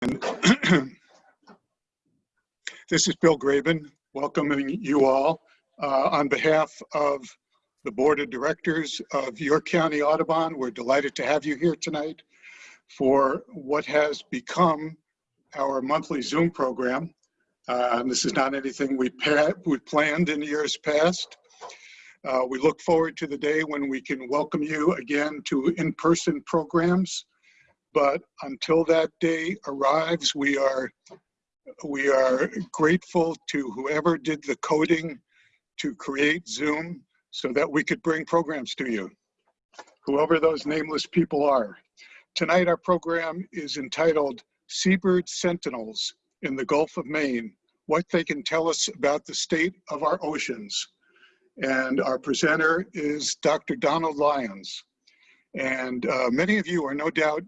this is Bill Graben welcoming you all uh, on behalf of the Board of Directors of York County Audubon. We're delighted to have you here tonight for what has become our monthly Zoom program. Uh, this is not anything we, we planned in years past. Uh, we look forward to the day when we can welcome you again to in-person programs. But until that day arrives, we are we are grateful to whoever did the coding to create Zoom so that we could bring programs to you, whoever those nameless people are. Tonight, our program is entitled Seabird Sentinels in the Gulf of Maine, what they can tell us about the state of our oceans. And our presenter is Dr. Donald Lyons. And uh, many of you are no doubt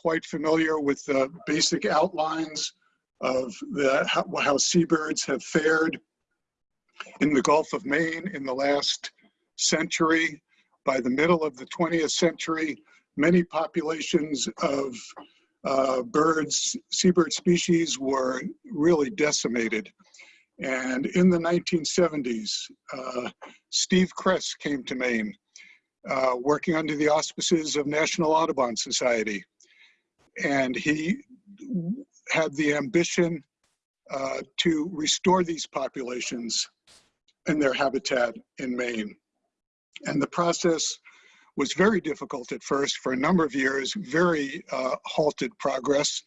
quite familiar with the basic outlines of the, how, how seabirds have fared in the Gulf of Maine in the last century. By the middle of the 20th century, many populations of uh, birds, seabird species were really decimated. And in the 1970s, uh, Steve Kress came to Maine, uh, working under the auspices of National Audubon Society. And he had the ambition uh, to restore these populations and their habitat in Maine. And the process was very difficult at first for a number of years, very uh, halted progress,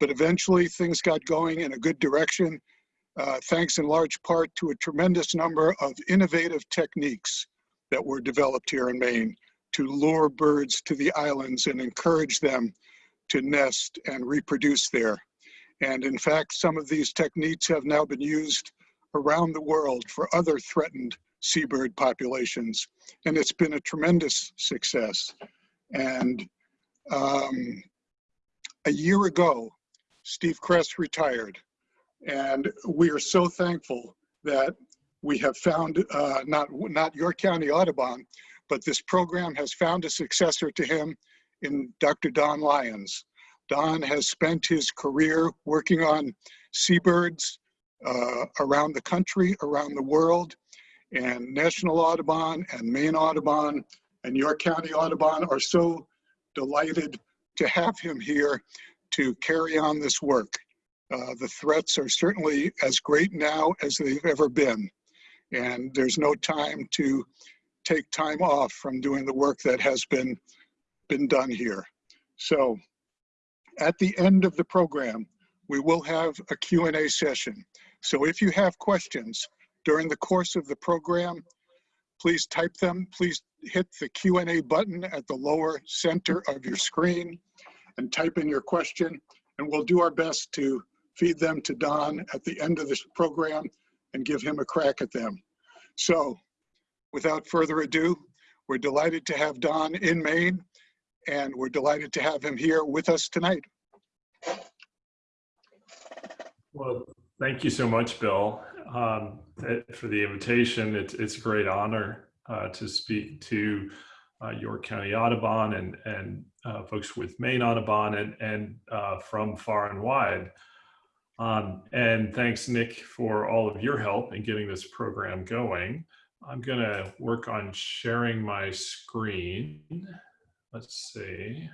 but eventually things got going in a good direction, uh, thanks in large part to a tremendous number of innovative techniques that were developed here in Maine to lure birds to the islands and encourage them to nest and reproduce there. And in fact, some of these techniques have now been used around the world for other threatened seabird populations. And it's been a tremendous success. And um, a year ago, Steve Kress retired. And we are so thankful that we have found, uh, not, not York County Audubon, but this program has found a successor to him in Dr. Don Lyons. Don has spent his career working on seabirds uh, around the country, around the world, and National Audubon and Maine Audubon and York County Audubon are so delighted to have him here to carry on this work. Uh, the threats are certainly as great now as they've ever been. And there's no time to take time off from doing the work that has been, been done here. So at the end of the program, we will have a Q&A session. So if you have questions, during the course of the program. Please type them. Please hit the Q&A button at the lower center of your screen and type in your question. And we'll do our best to feed them to Don at the end of this program and give him a crack at them. So without further ado, we're delighted to have Don in Maine and we're delighted to have him here with us tonight. Well, thank you so much, Bill um, for the invitation. It's, it's a great honor uh, to speak to uh, York County Audubon and, and uh, folks with Maine Audubon and, and uh, from far and wide. Um, and thanks, Nick, for all of your help in getting this program going. I'm going to work on sharing my screen. Let's see.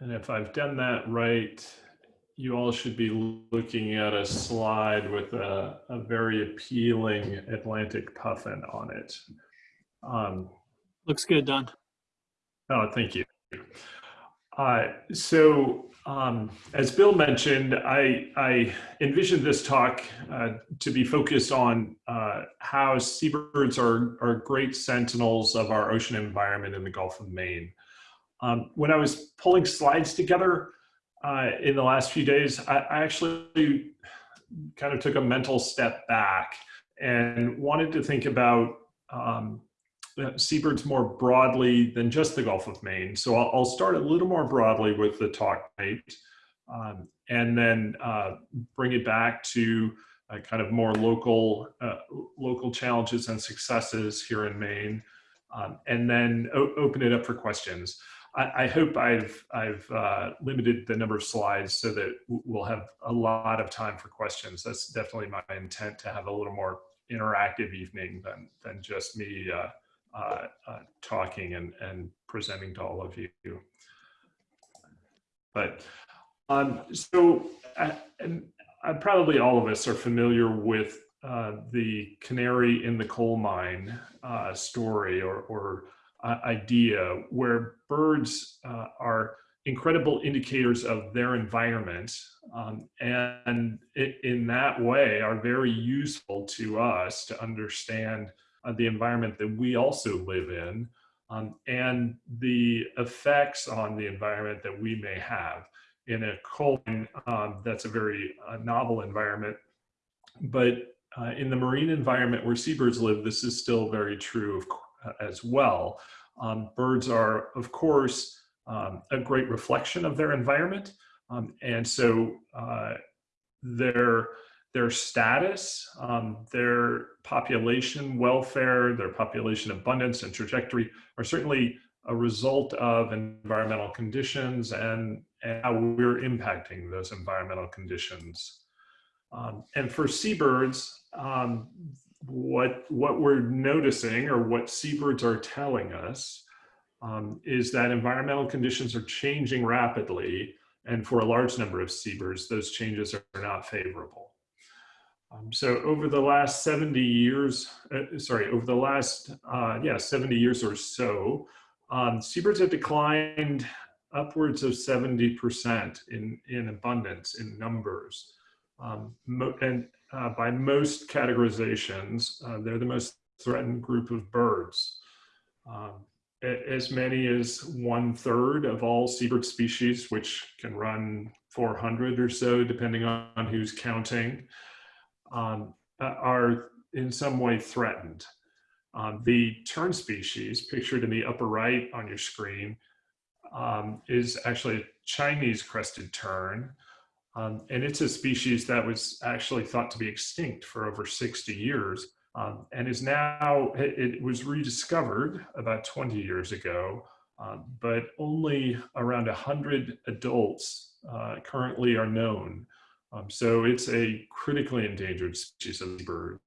And if I've done that right, you all should be looking at a slide with a, a very appealing Atlantic puffin on it. Um, Looks good, Don. oh, thank you. Uh, so um, as Bill mentioned, I, I envisioned this talk uh, to be focused on uh, how seabirds are, are great sentinels of our ocean environment in the Gulf of Maine. Um, when I was pulling slides together, uh, in the last few days, I, I actually kind of took a mental step back and wanted to think about um, seabirds more broadly than just the Gulf of Maine. So I'll, I'll start a little more broadly with the talk night um, and then uh, bring it back to uh, kind of more local, uh, local challenges and successes here in Maine, um, and then open it up for questions. I, I hope I've, I've uh, limited the number of slides so that we'll have a lot of time for questions. That's definitely my intent to have a little more interactive evening than, than just me uh, uh, uh, talking and, and presenting to all of you. But um, so, uh, and uh, probably all of us are familiar with uh, the canary in the coal mine uh, story or, or uh, idea where birds uh, are incredible indicators of their environment um, and it, in that way are very useful to us to understand the environment that we also live in um, and the effects on the environment that we may have in a coal um, that's a very uh, novel environment but uh, in the marine environment where seabirds live this is still very true of, uh, as well um, birds are of course um, a great reflection of their environment. Um, and so uh, their, their status, um, their population welfare, their population abundance and trajectory are certainly a result of environmental conditions and, and how we're impacting those environmental conditions. Um, and for seabirds, um, what, what we're noticing or what seabirds are telling us um, is that environmental conditions are changing rapidly. And for a large number of seabirds, those changes are not favorable. Um, so over the last 70 years, uh, sorry, over the last, uh, yeah, 70 years or so, um, seabirds have declined upwards of 70% in, in abundance, in numbers. Um, and uh, by most categorizations, uh, they're the most threatened group of birds. Um, as many as one third of all seabird species, which can run 400 or so, depending on who's counting, um, are in some way threatened. Um, the tern species, pictured in the upper right on your screen, um, is actually a Chinese crested tern. Um, and it's a species that was actually thought to be extinct for over 60 years um, and is now, it, it, was rediscovered about 20 years ago, um, but only around 100 adults uh, currently are known. Um, so it's a critically endangered species of bird.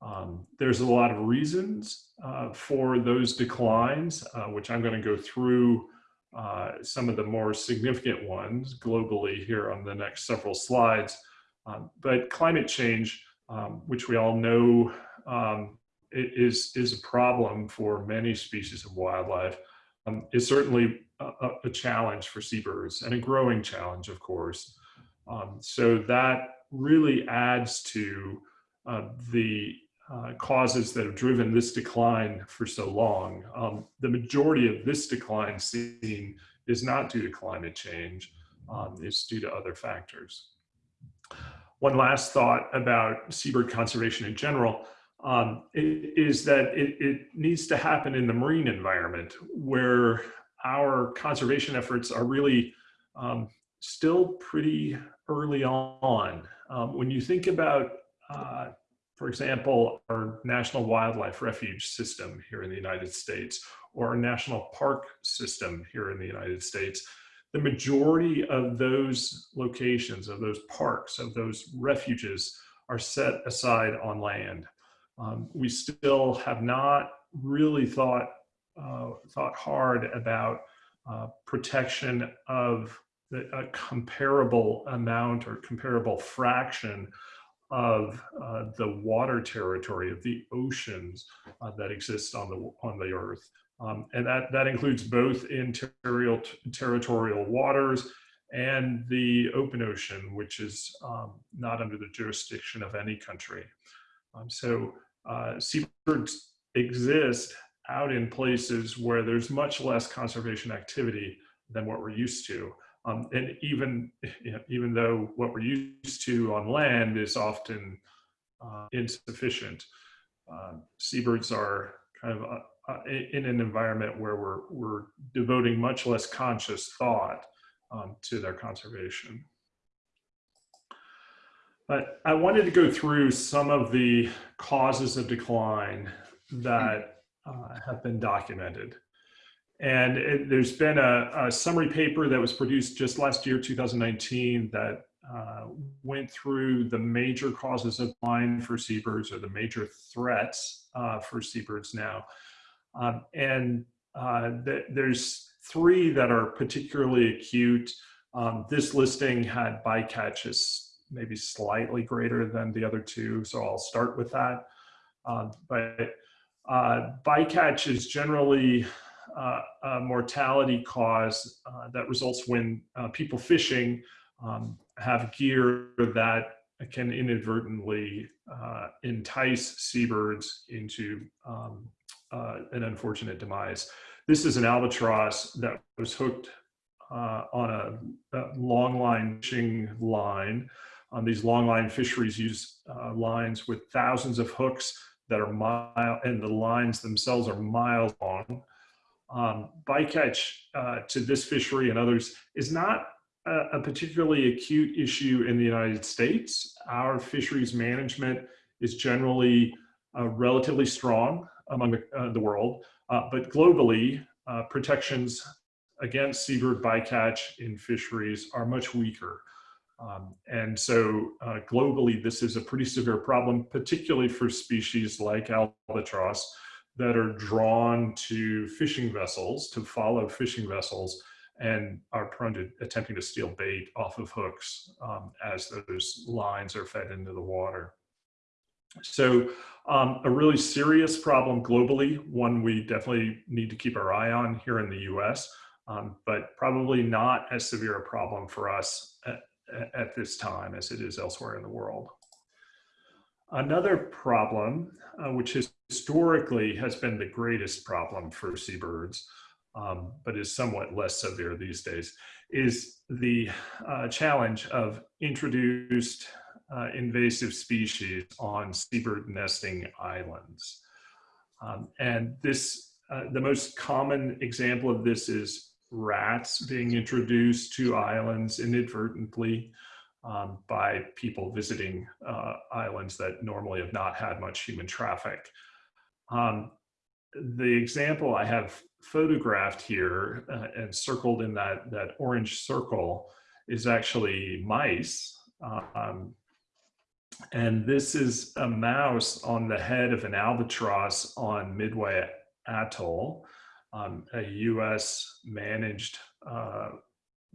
Um, there's a lot of reasons uh, for those declines, uh, which I'm going to go through uh, some of the more significant ones globally here on the next several slides. Um, but climate change um, which we all know um, is, is a problem for many species of wildlife, um, is certainly a, a, challenge for seabirds and a growing challenge, of course. Um, so that really adds to uh, the uh, causes that have driven this decline for so long. Um, the majority of this decline seen is not due to climate change, um, it's due to other factors one last thought about seabird conservation in general um, is that it, it, needs to happen in the marine environment where our conservation efforts are really um, still pretty early on. Um, when you think about, uh, for example, our National Wildlife Refuge system here in the United States or our National Park system here in the United States, the majority of those locations, of those parks, of those refuges are set aside on land. Um, we still have not really thought, uh, thought hard about uh, protection of a comparable amount or comparable fraction of uh, the water territory of the oceans uh, that exist on the on the earth um, and that, that includes both in territorial, territorial waters and the open ocean, which is um, not under the jurisdiction of any country. Um, so uh, seabirds exist out in places where there's much less conservation activity than what we're used to. Um, and even, you know, even though what we're used to on land is often uh, insufficient, uh, seabirds are kind of uh, uh, in an environment where we're, we're devoting much less conscious thought um, to their conservation. But I wanted to go through some of the causes of decline that uh, have been documented. And it, there's been a, a, summary paper that was produced just last year, 2019, that uh, went through the major causes of decline for seabirds or the major threats uh, for seabirds now. Um, and uh, th there's three that are particularly acute. Um, this listing had bycatches maybe slightly greater than the other two, so I'll start with that. Um, but uh, bycatch is generally uh, a mortality cause uh, that results when uh, people fishing um, have gear that can inadvertently uh, entice seabirds into um, an unfortunate demise. This is an albatross that was hooked on a, a, long line fishing line. Um, these long line fisheries use uh, lines with thousands of hooks that are mile, and the lines themselves are miles long. Um, bycatch uh, to this fishery and others is not a, a, particularly acute issue in the United States. Our fisheries management is generally uh, relatively strong among the, uh, the world, uh, but globally, uh, protections against seabird bycatch in fisheries are much weaker. Um, and so uh, globally, this is a pretty severe problem, particularly for species like albatross that are drawn to fishing vessels, to follow fishing vessels, and are prone to attempting to steal bait off of hooks um, as those lines are fed into the water. So um, a really serious problem globally, one we definitely need to keep our eye on here in the US, um, but probably not as severe a problem for us at, at this time as it is elsewhere in the world. Another problem, uh, which historically has been the greatest problem for seabirds, um, but is somewhat less severe these days, is the uh, challenge of introduced uh, invasive species on seabird nesting islands. Um, and this, uh, the most common example of this is rats being introduced to islands inadvertently um, by people visiting uh, islands that normally have not had much human traffic. Um, the example I have photographed here uh, and circled in that, that orange circle is actually mice. Um, and this is a mouse on the head of an albatross on Midway Atoll, um, a US managed uh,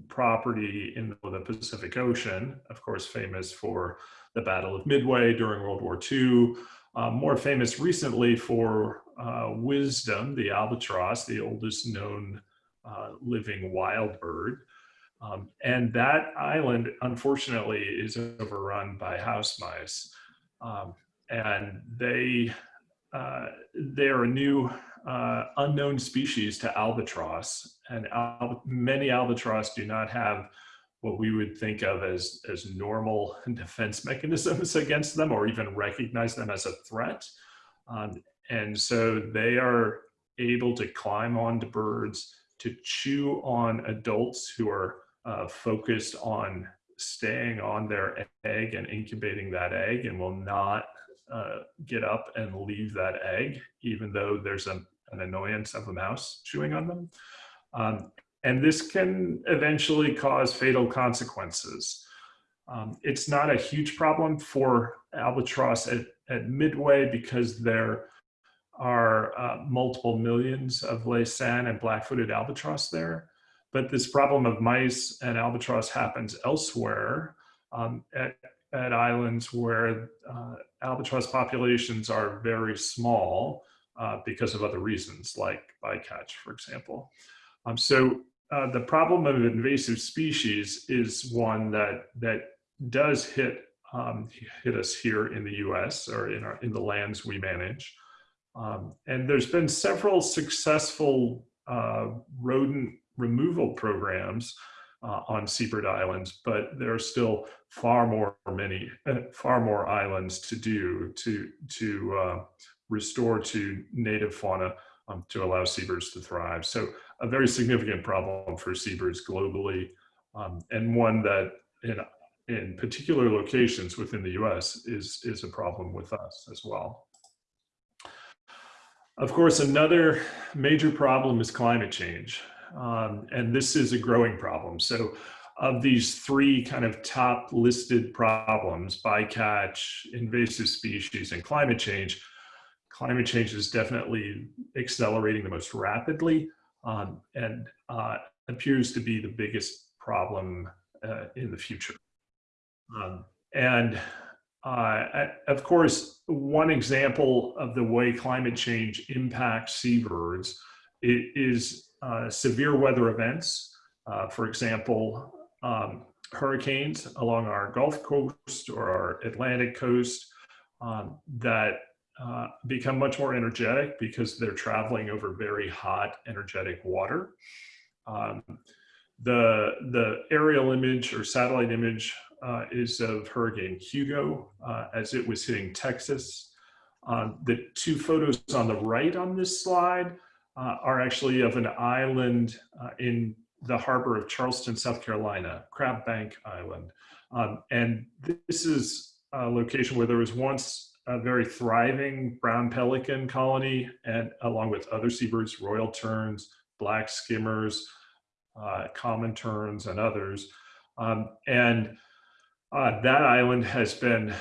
property in the Pacific Ocean, of course, famous for the Battle of Midway during World War II, uh, more famous recently for uh, Wisdom, the albatross, the oldest known uh, living wild bird. Um, and that island, unfortunately, is overrun by house mice. Um, and they, uh, they're a new uh, unknown species to albatross. And al many albatross do not have what we would think of as, as normal defense mechanisms against them or even recognize them as a threat. Um, and so they are able to climb onto birds, to chew on adults who are uh, focused on staying on their egg and incubating that egg and will not uh, get up and leave that egg, even though there's a, an annoyance of a mouse chewing on them. Um, and this can eventually cause fatal consequences. Um, it's not a huge problem for albatross at, at Midway because there are uh, multiple millions of Laysan and black-footed albatross there. But this problem of mice and albatross happens elsewhere um, at, at islands where uh, albatross populations are very small uh, because of other reasons, like bycatch, for example. Um, so uh, the problem of invasive species is one that that does hit um, hit us here in the U.S. or in our in the lands we manage. Um, and there's been several successful uh, rodent removal programs uh, on seabird islands, but there are still far more many, far more islands to do to to uh, restore to native fauna um, to allow seabirds to thrive. So a very significant problem for seabirds globally, um, and one that in in particular locations within the U.S. is is a problem with us as well. Of course, another major problem is climate change. Um, and this is a growing problem. So of these three kind of top listed problems, bycatch, invasive species, and climate change, climate change is definitely accelerating the most rapidly um, and uh, appears to be the biggest problem uh, in the future. Um, and uh, of course, one example of the way climate change impacts seabirds is uh, severe weather events. Uh, for example, um, hurricanes along our Gulf Coast or our Atlantic coast um, that uh, become much more energetic because they're traveling over very hot, energetic water. Um, the, the aerial image or satellite image uh, is of Hurricane Hugo uh, as it was hitting Texas. Um, the two photos on the right on this slide uh, are actually of an island uh, in the harbor of Charleston, South Carolina, Crab Bank Island. Um, and this is a location where there was once a very thriving brown pelican colony and along with other seabirds, royal terns, black skimmers, uh, common terns and others. Um, and uh, that island has been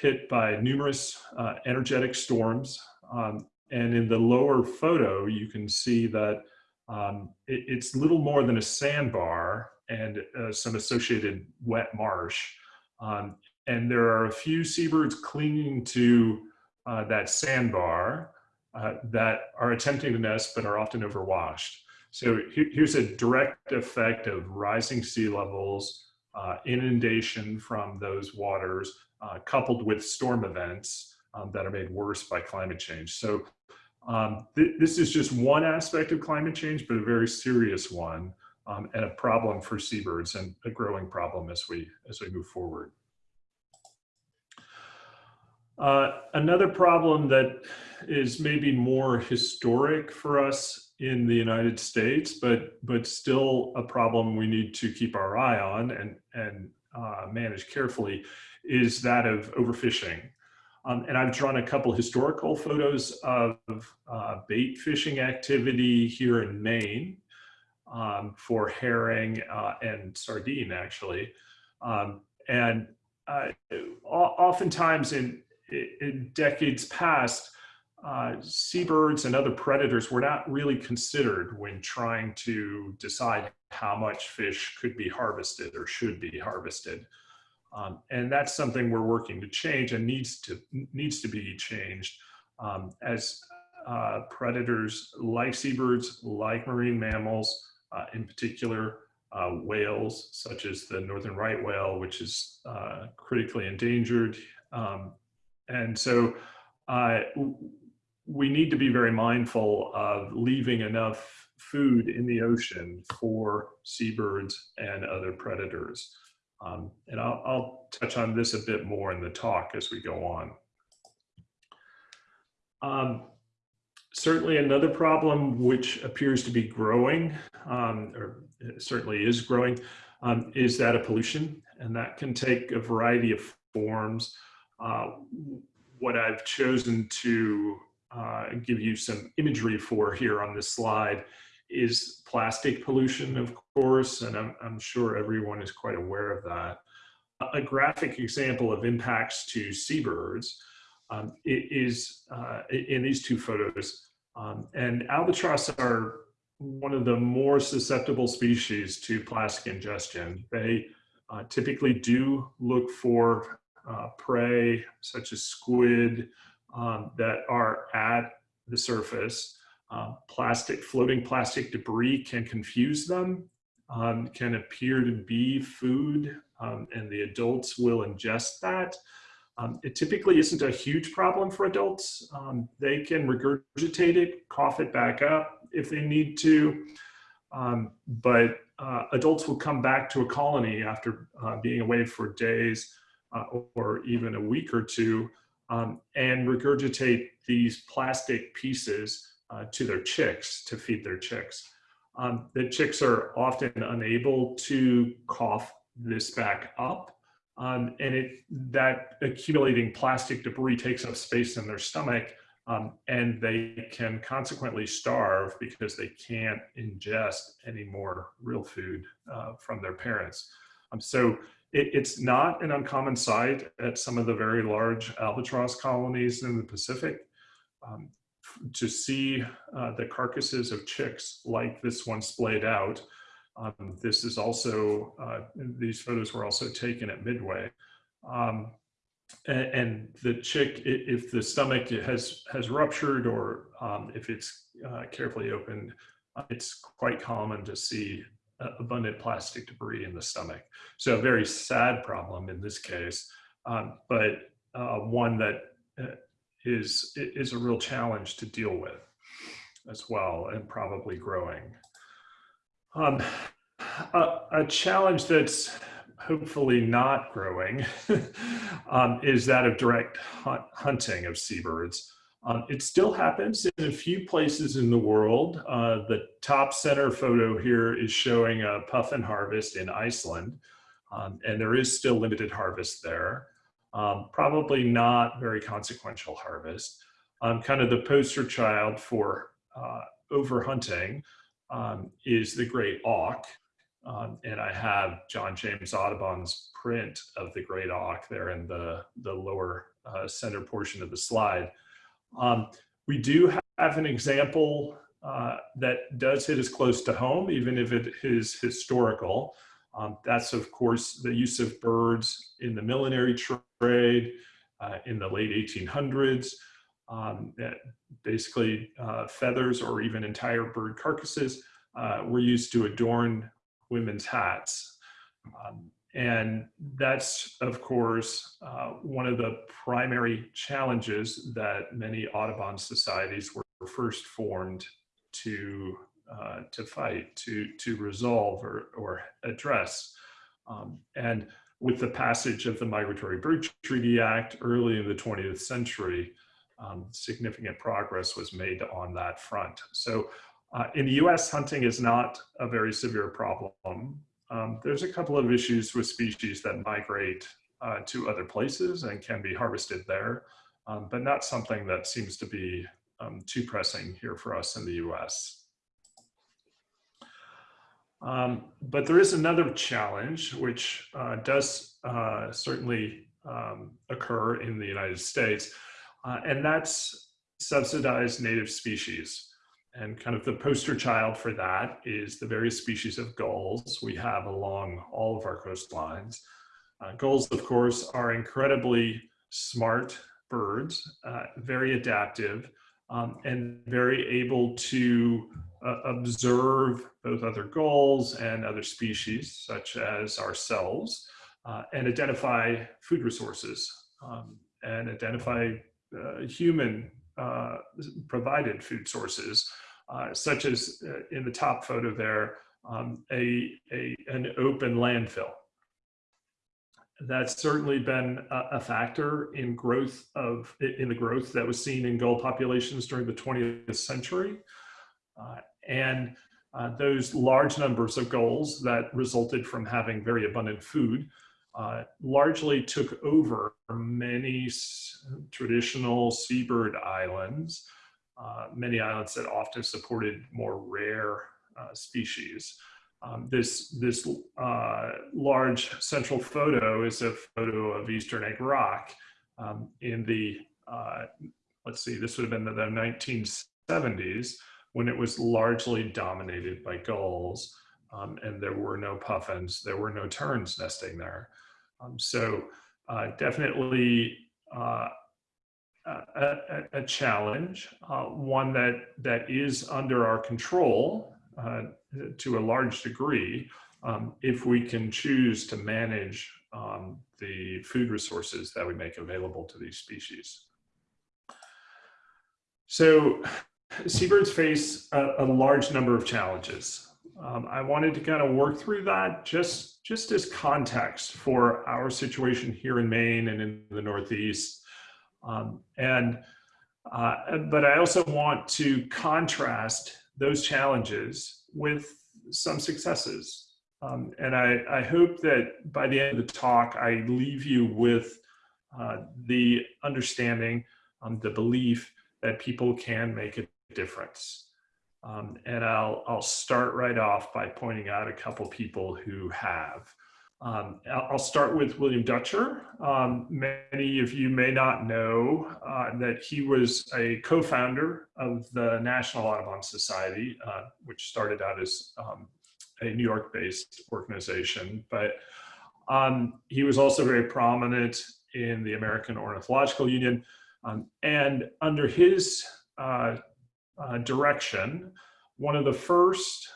hit by numerous uh, energetic storms. Um, and in the lower photo, you can see that um, it, it's little more than a sandbar and uh, some associated wet marsh. Um, and there are a few seabirds clinging to uh, that sandbar uh, that are attempting to nest but are often overwashed. So here's a direct effect of rising sea levels, uh, inundation from those waters, uh, coupled with storm events um, that are made worse by climate change. So um, th this is just one aspect of climate change, but a very serious one um, and a problem for seabirds and a growing problem as we, as we move forward. Uh, another problem that is maybe more historic for us in the United States, but but still a problem we need to keep our eye on and and uh, manage carefully, is that of overfishing. Um, and I've drawn a couple historical photos of uh, bait fishing activity here in Maine um, for herring uh, and sardine, actually. Um, and uh, oftentimes in in decades past, uh, seabirds and other predators were not really considered when trying to decide how much fish could be harvested or should be harvested. Um, and that's something we're working to change and needs to needs to be changed um, as uh, predators like seabirds, like marine mammals, uh, in particular uh, whales, such as the northern right whale, which is uh, critically endangered um, and so uh, we need to be very mindful of leaving enough food in the ocean for seabirds and other predators. Um, and I'll, I'll, touch on this a bit more in the talk as we go on. Um, certainly another problem which appears to be growing, um, or certainly is growing, um, is that of pollution. And that can take a variety of forms. Uh, what I've chosen to uh, give you some imagery for here on this slide is plastic pollution, of course, and I'm, I'm sure everyone is quite aware of that. A graphic example of impacts to seabirds um, is uh, in these two photos. Um, and albatross are one of the more susceptible species to plastic ingestion. They uh, typically do look for uh, prey such as squid um, that are at the surface. Uh, plastic, floating plastic debris can confuse them, um, can appear to be food, um, and the adults will ingest that. Um, it typically isn't a huge problem for adults. Um, they can regurgitate it, cough it back up if they need to. But uh, adults will come back to a colony after uh, being away for days uh, or even a week or two um, and regurgitate these plastic pieces uh, to their chicks to feed their chicks. Um, the chicks are often unable to cough this back up um, and it that accumulating plastic debris takes up space in their stomach Um, and they can consequently starve because they can't ingest any more real food uh, from their parents. Um, so it, it's not an uncommon sight at some of the very large albatross colonies in the Pacific um, to see uh, the carcasses of chicks like this one splayed out. Um, this is also, uh, these photos were also taken at Midway. Um, and, the chick, if the stomach has, has ruptured or um, if it's uh, carefully opened, it's quite common to see abundant plastic debris in the stomach. So a very sad problem in this case, um, but uh, one that uh, is is a real challenge to deal with as well and probably growing. Um, a, a, challenge that's hopefully not growing um, is that of direct hunt, hunting of seabirds. Um, it still happens in a few places in the world. Uh, the top center photo here is showing a puffin harvest in Iceland, um, and there is still limited harvest there. Um, probably not very consequential harvest. Um, kind of the poster child for uh, overhunting um, is the great auk. Um, and I have John James Audubon's print of the great auk there in the, the lower uh, center portion of the slide. Um, we do have an example uh, that does hit as close to home, even if it is historical. Um, that's, of course, the use of birds in the millinery trade uh, in the late 1800s. Um, basically, uh, feathers or even entire bird carcasses uh, were used to adorn women's hats. Um, and that's, of course, uh, one of the primary challenges that many Audubon societies were first formed to, uh, to fight, to, to resolve or, or address. Um, and with the passage of the Migratory Bird Treaty Act early in the 20th century, um, significant progress was made on that front. So uh, in the US, hunting is not a very severe problem. Um, there's a couple of issues with species that migrate uh, to other places and can be harvested there, um, but not something that seems to be um, too pressing here for us in the US. Um, but there is another challenge which uh, does uh, certainly um, occur in the United States, uh, and that's subsidized native species. And kind of the poster child for that is the various species of gulls we have along all of our coastlines. Uh, gulls, of course, are incredibly smart birds, uh, very adaptive, um, and very able to uh, observe both other gulls and other species, such as ourselves, uh, and identify food resources um, and identify uh, human uh, provided food sources, uh, such as uh, in the top photo there, um, a, a, an open landfill. That's certainly been a, a, factor in growth of, in the growth that was seen in gull populations during the 20th century. Uh, and those large numbers of gulls that resulted from having very abundant food uh, largely took over many traditional seabird islands, uh, many islands that often supported more rare uh, species. Um, this this uh, large central photo is a photo of Eastern Egg Rock um, in the, uh, let's see, this would have been the, the 1970s when it was largely dominated by gulls um, and there were no puffins, there were no terns nesting there. Um, so uh, definitely uh, a, a, challenge, uh, one that, that is under our control uh, to a large degree um, if we can choose to manage um, the food resources that we make available to these species. So seabirds face a, a large number of challenges. Um, I wanted to kind of work through that just, just as context for our situation here in Maine and in the Northeast. Um, and, uh, but I also want to contrast those challenges with some successes. Um, and I, I, hope that by the end of the talk, I leave you with uh, the understanding, um, the belief that people can make a difference. Um, and I'll, I'll start right off by pointing out a couple people who have. Um, I'll start with William Dutcher. Um, many of you may not know uh, that he was a co-founder of the National Audubon Society, uh, which started out as um, a New York-based organization, but um, he was also very prominent in the American Ornithological Union. Um, and under his uh, uh, direction, one of the first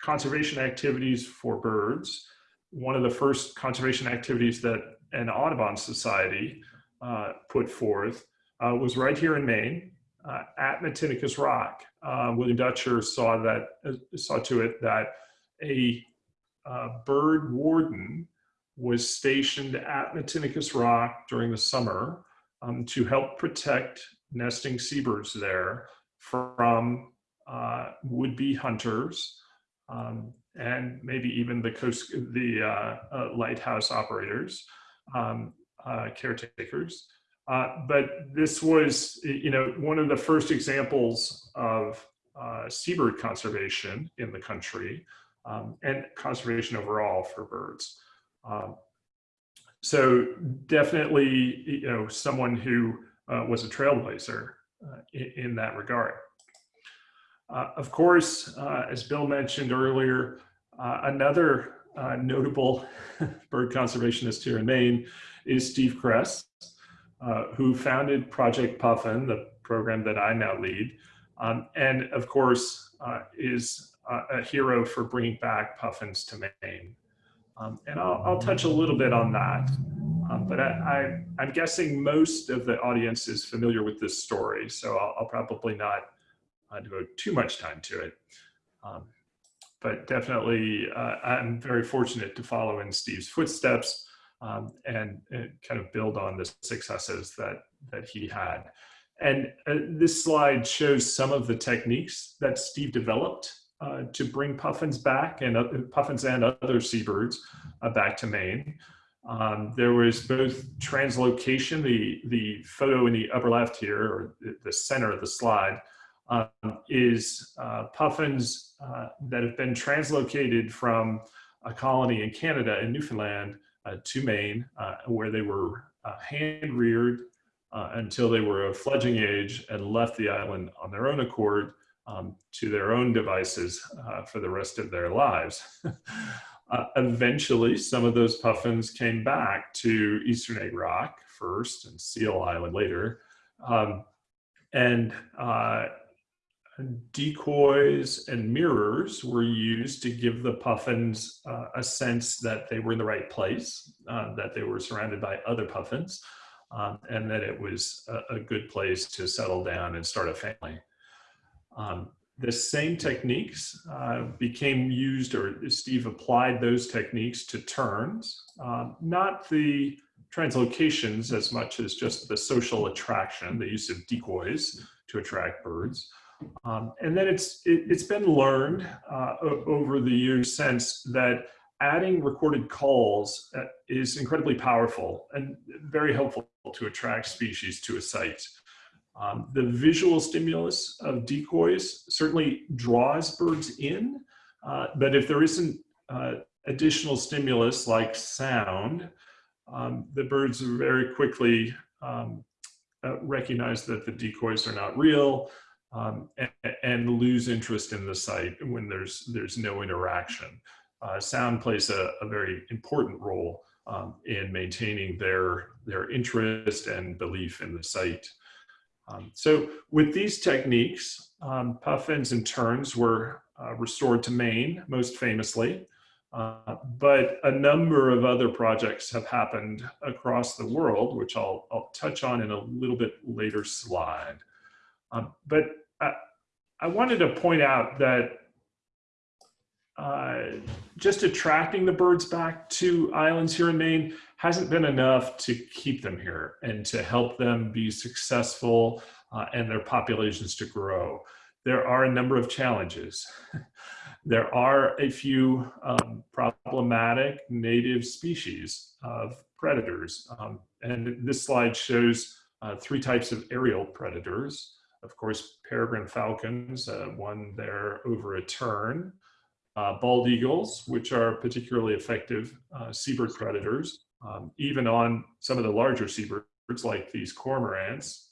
conservation activities for birds one of the first conservation activities that an Audubon Society uh, put forth uh, was right here in Maine uh, at Matinicus Rock. Uh, William Dutcher saw that uh, saw to it that a bird warden was stationed at Matinicus Rock during the summer um, to help protect nesting seabirds there from would-be hunters um, and maybe even the coast, the uh, uh, lighthouse operators, um, uh, caretakers. Uh, but this was, you know, one of the first examples of uh, seabird conservation in the country um, and conservation overall for birds. Um, so definitely, you know, someone who uh, was a trailblazer in, in that regard. Uh, of course, uh, as Bill mentioned earlier, uh, another uh, notable bird conservationist here in Maine is Steve Kress, uh, who founded Project Puffin, the program that I now lead, um, and of course uh, is a hero for bringing back puffins to Maine. Um, and I'll, I'll, touch a little bit on that. Um, but I, am guessing most of the audience is familiar with this story, so I'll, I'll probably not uh, devote too much time to it. Um, but definitely, uh, I'm very fortunate to follow in Steve's footsteps um, and, kind of build on the successes that, that he had. And uh, this slide shows some of the techniques that Steve developed uh, to bring puffins back and puffins and other seabirds uh, back to Maine. Um, there was both translocation, the, the photo in the upper left here, or the center of the slide, um, is uh, puffins uh, that have been translocated from a colony in Canada in Newfoundland uh, to Maine, uh, where they were uh, hand reared uh, until they were of fledging age and left the island on their own accord um, to their own devices for the rest of their lives. eventually, some of those puffins came back to Eastern Egg Rock first and Seal Island later. Um, and uh, decoys and mirrors were used to give the puffins uh, a sense that they were in the right place, uh, that they were surrounded by other puffins, um, and that it was a, a, good place to settle down and start a family. Um, the same techniques uh, became used, or Steve applied those techniques to terns, um, not the translocations as much as just the social attraction, the use of decoys to attract birds. Um, and then it's it, has been learned uh, over the years since that adding recorded calls uh, is incredibly powerful and very helpful to attract species to a site. Um, the visual stimulus of decoys certainly draws birds in, uh, but if there isn't uh, additional stimulus like sound, um, the birds very quickly um, uh, recognize that the decoys are not real, um, and, and, lose interest in the site when there's there's no interaction. Uh, sound plays a, a, very important role um, in maintaining their their interest and belief in the site. Um, so with these techniques, um, puffins and terns were uh, restored to Maine, most famously, uh, but a number of other projects have happened across the world, which I'll, I'll touch on in a little bit later slide. Um, but I wanted to point out that uh, just attracting the birds back to islands here in Maine hasn't been enough to keep them here and to help them be successful uh, and their populations to grow. There are a number of challenges. there are a few um, problematic native species of predators. Um, and this slide shows uh, three types of aerial predators. of course, peregrine falcons, uh, one there over a tern, uh, bald eagles, which are particularly effective uh, seabird predators, um, even on some of the larger seabirds like these cormorants,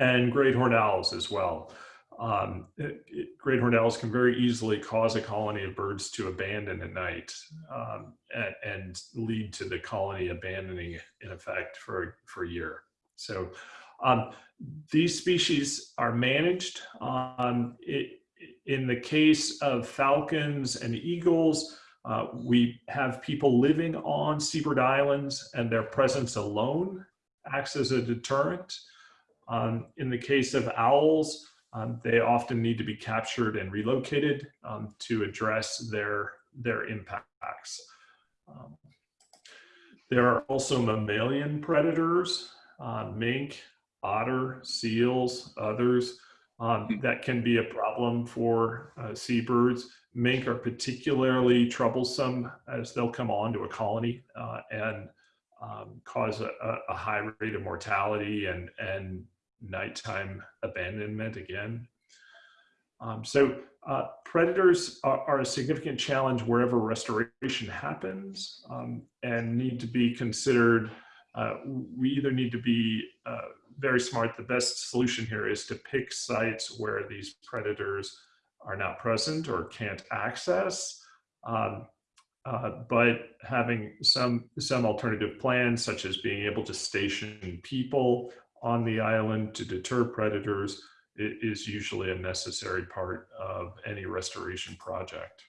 and great horned owls as well. Um, it, it, great horned owls can very easily cause a colony of birds to abandon at night um, and, and, lead to the colony abandoning in effect for, for a year. So um, these species are managed. Um, it, in the case of falcons and eagles, uh, we have people living on seabird islands and their presence alone acts as a deterrent. Um, in the case of owls, um, they often need to be captured and relocated um, to address their, their impacts. Um, there are also mammalian predators, uh, mink, otter, seals, others, um, that can be a problem for uh, seabirds. Mink are particularly troublesome as they'll come on to a colony uh, and um, cause a, a, high rate of mortality and, and nighttime abandonment again. Um, so uh, predators are, are, a significant challenge wherever restoration happens um, and need to be considered. Uh, we either need to be uh, very smart. The best solution here is to pick sites where these predators are not present or can't access. Um, uh, but having some some alternative plans, such as being able to station people on the island to deter predators is usually a necessary part of any restoration project.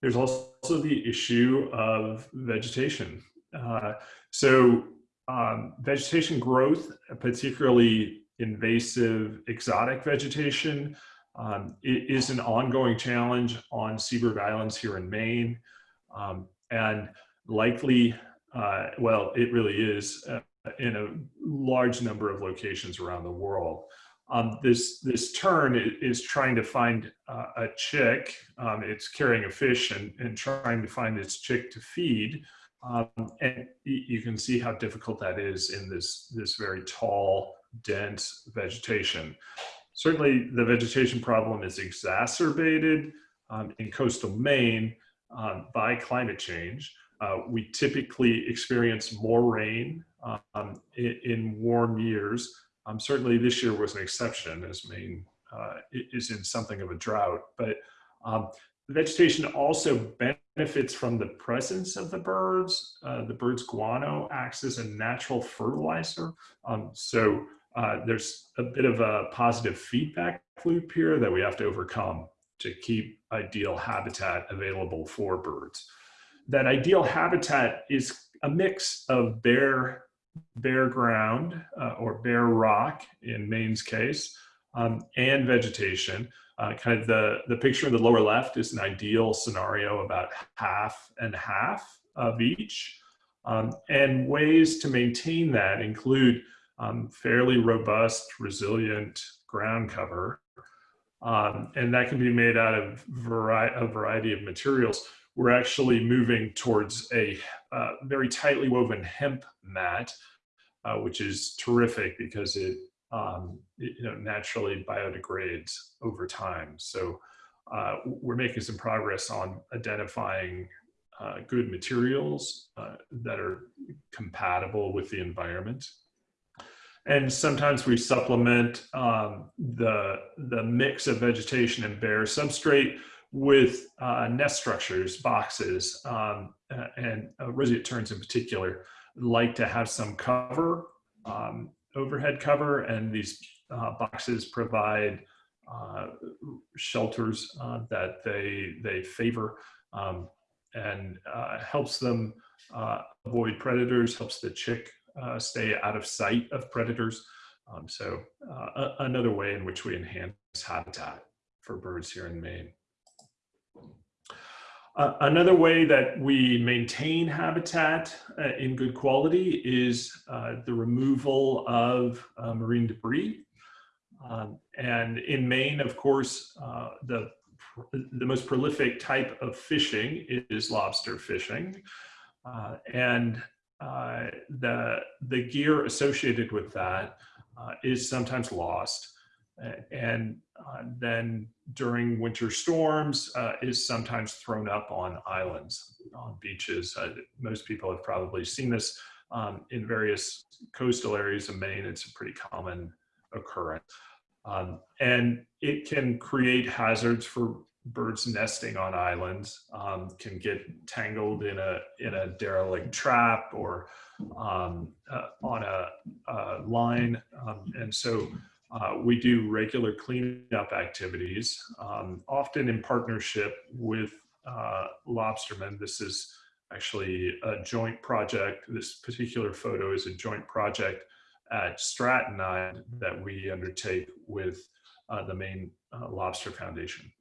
There's also the issue of vegetation. Uh, so um, vegetation growth, particularly invasive exotic vegetation, um, is an ongoing challenge on seabird islands here in Maine. Um, and likely, uh, well, it really is uh, in a large number of locations around the world. Um, this this tern is trying to find uh, a chick. Um, it's carrying a fish and, and trying to find its chick to feed. Um, and you can see how difficult that is in this this very tall, dense vegetation. Certainly, the vegetation problem is exacerbated um, in coastal Maine um, by climate change. Uh, we typically experience more rain um, in, in, warm years. Um, certainly this year was an exception as Maine uh, is in something of a drought, but um, the vegetation also benefits from the presence of the birds. Uh, the bird's guano acts as a natural fertilizer. Um, so uh, there's a bit of a positive feedback loop here that we have to overcome to keep ideal habitat available for birds. That ideal habitat is a mix of bare bare ground uh, or bare rock in Maine's case, um, and vegetation. Uh, kind of the, the picture in the lower left is an ideal scenario about half and half of each. Um, and ways to maintain that include um, fairly robust, resilient ground cover. Um, and that can be made out of vari a variety of materials. We're actually moving towards a uh, very tightly woven hemp mat, uh, which is terrific because it, um, you know, naturally biodegrades over time. So uh, we're making some progress on identifying uh, good materials uh, that are compatible with the environment. And sometimes we supplement um, the, the mix of vegetation and bare substrate with uh, nest structures, boxes, um, and uh, roseate terns in particular like to have some cover, um, overhead cover, and these uh, boxes provide uh, shelters uh, that they, they favor um, and uh, helps them uh, avoid predators, helps the chick stay out of sight of predators. Um, so another way in which we enhance habitat for birds here in Maine. Uh, another way that we maintain habitat uh, in good quality is uh, the removal of uh, marine debris. Um, and in Maine, of course, uh, the, the most prolific type of fishing is lobster fishing. And the, the gear associated with that is sometimes lost. And uh, then during winter storms uh, is sometimes thrown up on islands, on beaches. Uh, most people have probably seen this um, in various coastal areas of Maine. It's a pretty common occurrence. Um, and it can create hazards for birds nesting on islands, um, can get tangled in a, in a derelict trap or um, uh, on a, a line. Um, and so uh, we do regular cleanup activities, um, often in partnership with uh, lobstermen. This is actually a joint project. This particular photo is a joint project at Stratton Island that we undertake with uh, the Maine uh, Lobster Foundation.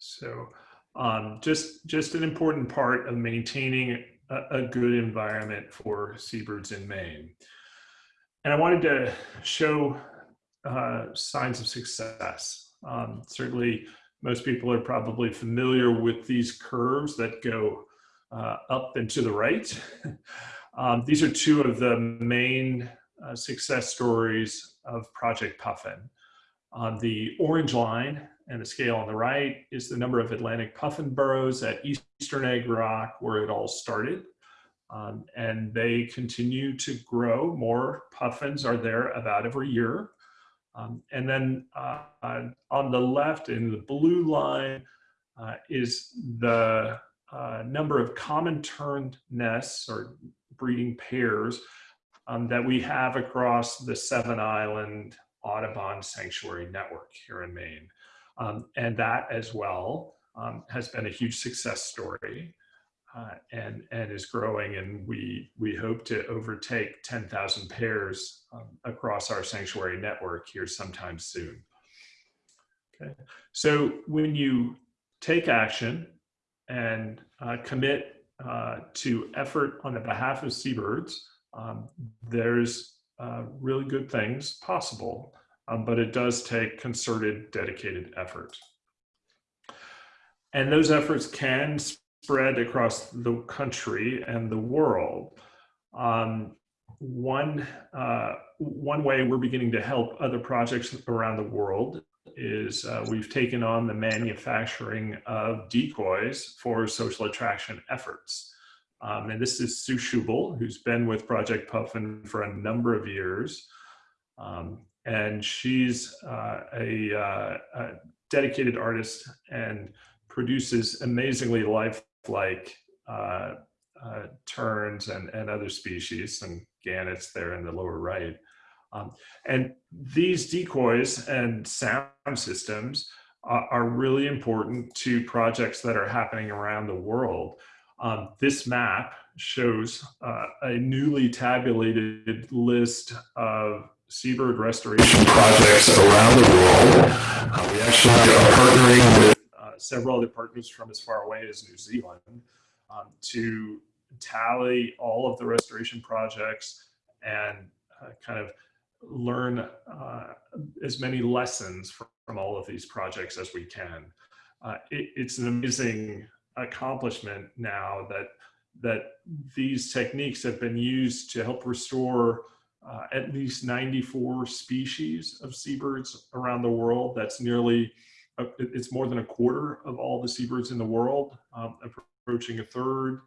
So um, just, just an important part of maintaining a, a good environment for seabirds in Maine. And I wanted to show uh, signs of success. Um, certainly, most people are probably familiar with these curves that go uh, up and to the right. um, these are two of the main uh, success stories of Project Puffin. On the orange line and the scale on the right is the number of Atlantic puffin burrows at Eastern Egg Rock where it all started. Um, and they continue to grow. More puffins are there about every year. Um, and then uh, on the left in the blue line uh, is the uh, number of common tern nests or breeding pairs um, that we have across the seven island Audubon Sanctuary Network here in Maine. Um, and that as well um, has been a huge success story uh, and, and is growing. And we, we hope to overtake 10,000 pairs um, across our sanctuary network here sometime soon. Okay. So when you take action and uh, commit uh, to effort on the behalf of seabirds, um, there's uh, really good things possible, um, but it does take concerted, dedicated effort. And those efforts can spread across the country and the world. Um, one, uh, one way we're beginning to help other projects around the world is uh, we've taken on the manufacturing of decoys for social attraction efforts. Um, and this is Sue Schubel, who's been with Project Puffin for a number of years. Um, and she's uh, a, uh, a, dedicated artist and produces amazingly lifelike uh, uh, terns and, and other species and gannets there in the lower right. Um, and these decoys and sound systems are really important to projects that are happening around the world. Um, this map shows uh, a newly tabulated list of seabird restoration projects around the world. Uh, we actually are partnering with several other partners from as far away as New Zealand um, to tally all of the restoration projects and uh, kind of learn uh, as many lessons from, from, all of these projects as we can. Uh, it, it's an amazing accomplishment now that that these techniques have been used to help restore uh, at least 94 species of seabirds around the world. That's nearly, it's more than a quarter of all the seabirds in the world, um, approaching a third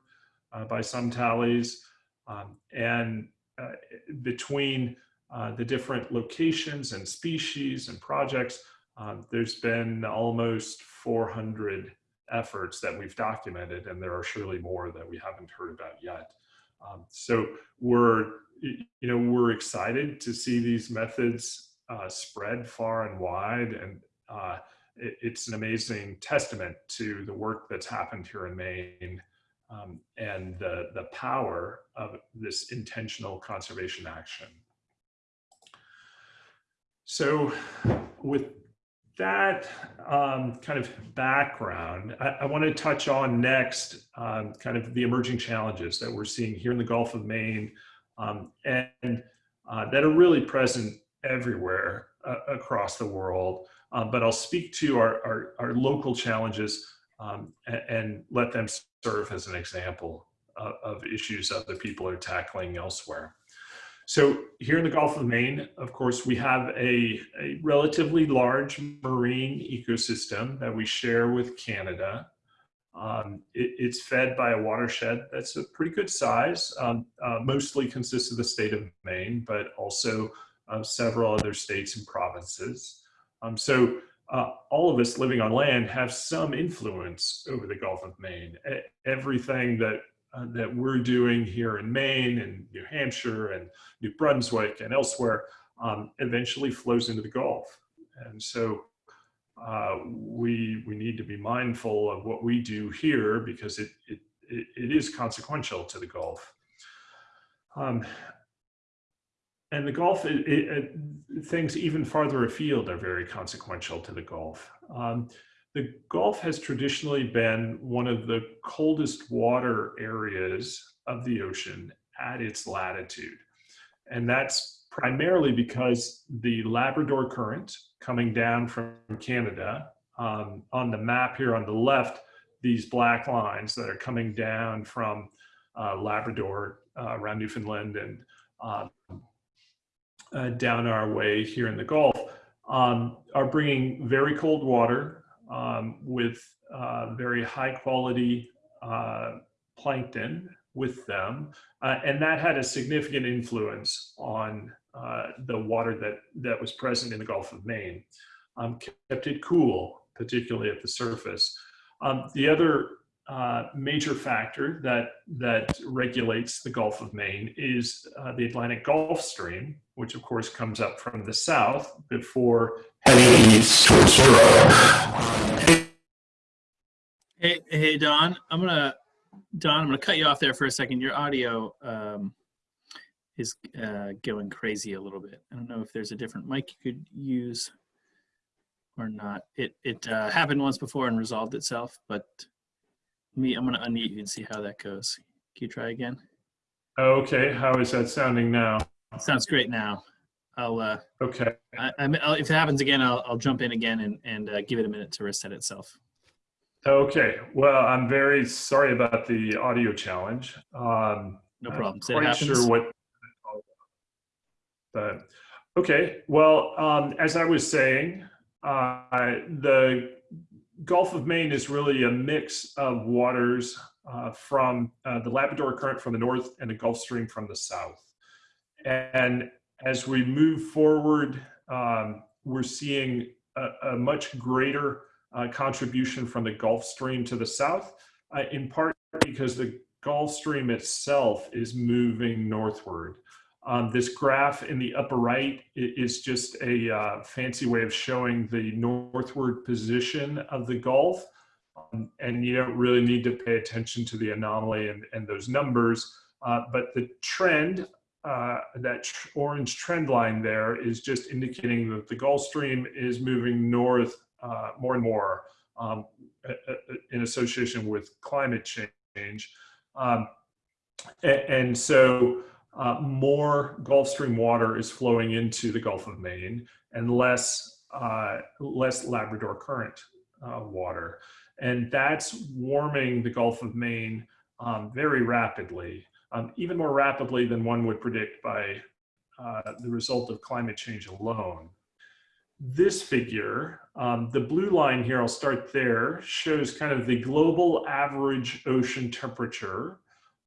uh, by some tallies. Um, and uh, between uh, the different locations and species and projects, um, there's been almost 400 efforts that we've documented, and there are surely more that we haven't heard about yet. Um, so we're, you know, we're excited to see these methods uh, spread far and wide, and uh, it, it's an amazing testament to the work that's happened here in Maine um, and the, the power of this intentional conservation action. So with that um, kind of background, I, I, want to touch on next um, kind of the emerging challenges that we're seeing here in the Gulf of Maine um, and uh, that are really present everywhere uh, across the world. Um, but I'll speak to our, our, our local challenges um, and, and, let them serve as an example of, of issues other people are tackling elsewhere. So here in the Gulf of Maine, of course, we have a, a relatively large marine ecosystem that we share with Canada. Um, it, it's fed by a watershed that's a pretty good size, um, uh, mostly consists of the state of Maine, but also uh, several other states and provinces. Um, so uh, all of us living on land have some influence over the Gulf of Maine. E- everything that uh, that we're doing here in Maine and New Hampshire and New Brunswick and elsewhere um, eventually flows into the Gulf. And so uh, we we need to be mindful of what we do here because it it, it, is consequential to the Gulf. Um, and the Gulf, it, it, things even farther afield are very consequential to the Gulf. Um, the Gulf has traditionally been one of the coldest water areas of the ocean at its latitude. And that's primarily because the Labrador Current coming down from Canada, um, on the map here on the left, these black lines that are coming down from uh, Labrador uh, around Newfoundland and uh, uh, down our way here in the Gulf um, are bringing very cold water um, with uh, very high quality uh, plankton with them. Uh, and that had a significant influence on uh, the water that, that was present in the Gulf of Maine. Um, kept it cool, particularly at the surface. Um, the other uh, major factor that that regulates the Gulf of Maine is uh, the Atlantic Gulf Stream, which of course comes up from the south before heading east towards zero. Hey, hey, Don, I'm gonna, Don, I'm gonna cut you off there for a second. Your audio um, is uh, going crazy a little bit. I don't know if there's a different mic you could use or not. It it uh, happened once before and resolved itself, but me, I'm gonna unmute you and see how that goes. Can you try again? Okay, how is that sounding now? Sounds great now. I'll, uh, Okay, I, I, I'll if it happens again, I'll, I'll jump in again and, and uh, give it a minute to reset itself. okay. Well, I'm very sorry about the audio challenge. Um, No problem. I'm. Quite sure what. But okay, well, um, as I was saying, uh, the Gulf of Maine is really a mix of waters uh, from uh, the Labrador Current from the north and the Gulf Stream from the south. And as we move forward, um, we're seeing a, a much greater uh, contribution from the Gulf Stream to the south, uh, in part because the Gulf Stream itself is moving northward. Um, this graph in the upper right is just a uh, fancy way of showing the northward position of the Gulf. Um, and you don't really need to pay attention to the anomaly and, and those numbers. Uh, but the trend, uh, that tr- orange trend line there is just indicating that the Gulf Stream is moving north uh, more and more um, in association with climate change. Um, and so uh, more Gulf Stream water is flowing into the Gulf of Maine and less, uh, less Labrador Current uh, water. And that's warming the Gulf of Maine um, very rapidly, um, even more rapidly than one would predict by uh, the result of climate change alone. This figure, um, the blue line here, I'll start there, shows kind of the global average ocean temperature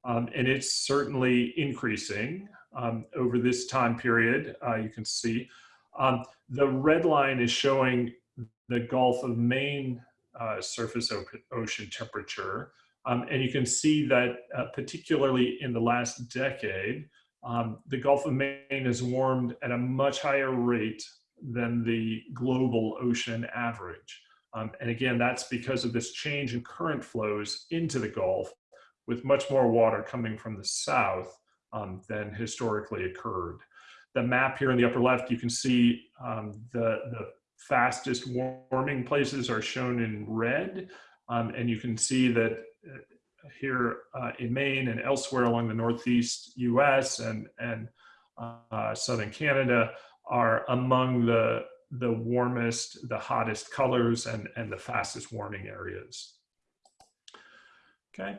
um, and it's certainly increasing um, over this time period. Uh, you can see um, the red line is showing the Gulf of Maine uh, surface ocean temperature. Um, and you can see that, uh, particularly in the last decade, um, the Gulf of Maine has warmed at a much higher rate than the global ocean average. Um, and again, that's because of this change in current flows into the Gulf with much more water coming from the south um, than historically occurred. The map here in the upper left, you can see um, the, the fastest warming places are shown in red. Um, and you can see that uh, here uh, in Maine and elsewhere along the Northeast US and, and uh, Southern Canada are among the, the warmest, the hottest colors and, and the fastest warming areas. Okay.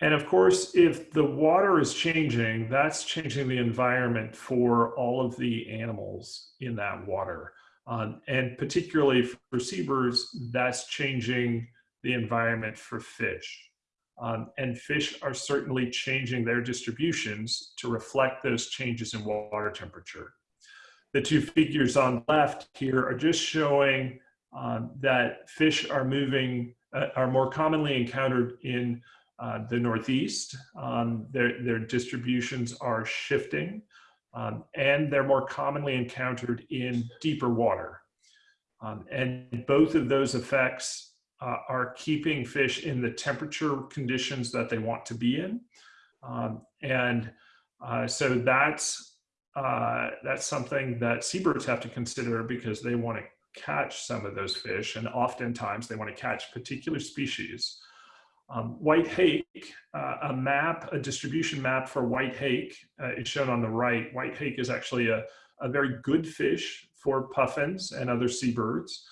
And of course, if the water is changing, that's changing the environment for all of the animals in that water. Um, and particularly for seabirds, that's changing the environment for fish. Um, and fish are certainly changing their distributions to reflect those changes in water temperature. The two figures on left here are just showing um, that fish are moving, uh, are more commonly encountered in uh, the Northeast. Um, their, their distributions are shifting um, and they're more commonly encountered in deeper water. Um, and both of those effects uh, are keeping fish in the temperature conditions that they want to be in. Um, and uh, so that's, uh, that's something that seabirds have to consider because they want to catch some of those fish and oftentimes they want to catch particular species. Um, white hake, uh, a map, a distribution map for white hake uh, is shown on the right. White hake is actually a, a very good fish for puffins and other seabirds.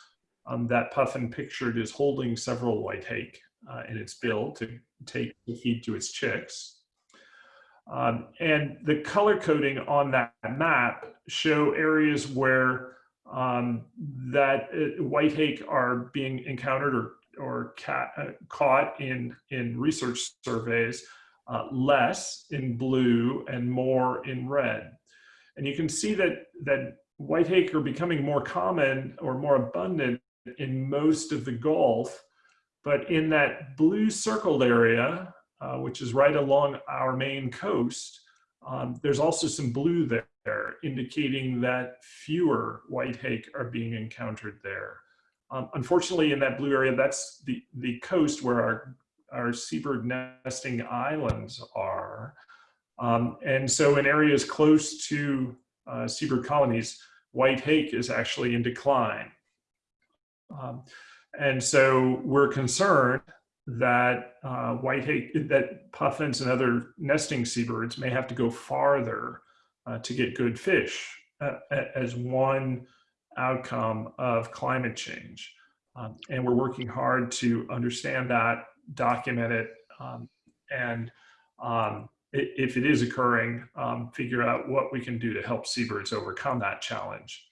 Um, that puffin pictured is holding several white hake uh, in its bill to take the feed to its chicks. Um, and the color coding on that map show areas where um, that uh, white hake are being encountered or or cat, uh, caught in, in research surveys, uh, less in blue and more in red. And you can see that, that are becoming more common or more abundant in most of the Gulf, but in that blue circled area, uh, which is right along our Maine coast, um, there's also some blue there indicating that fewer white hake are being encountered there. Um, unfortunately, in that blue area, that's the, the coast where our, our seabird nesting islands are. Um, and so in areas close to uh, seabird colonies, white hake is actually in decline. Um, and so we're concerned that uh, white hake, that puffins and other nesting seabirds may have to go farther uh, to get good fish uh, as one outcome of climate change. Um, and we're working hard to understand that, document it, um, and um, if it is occurring, um, figure out what we can do to help seabirds overcome that challenge.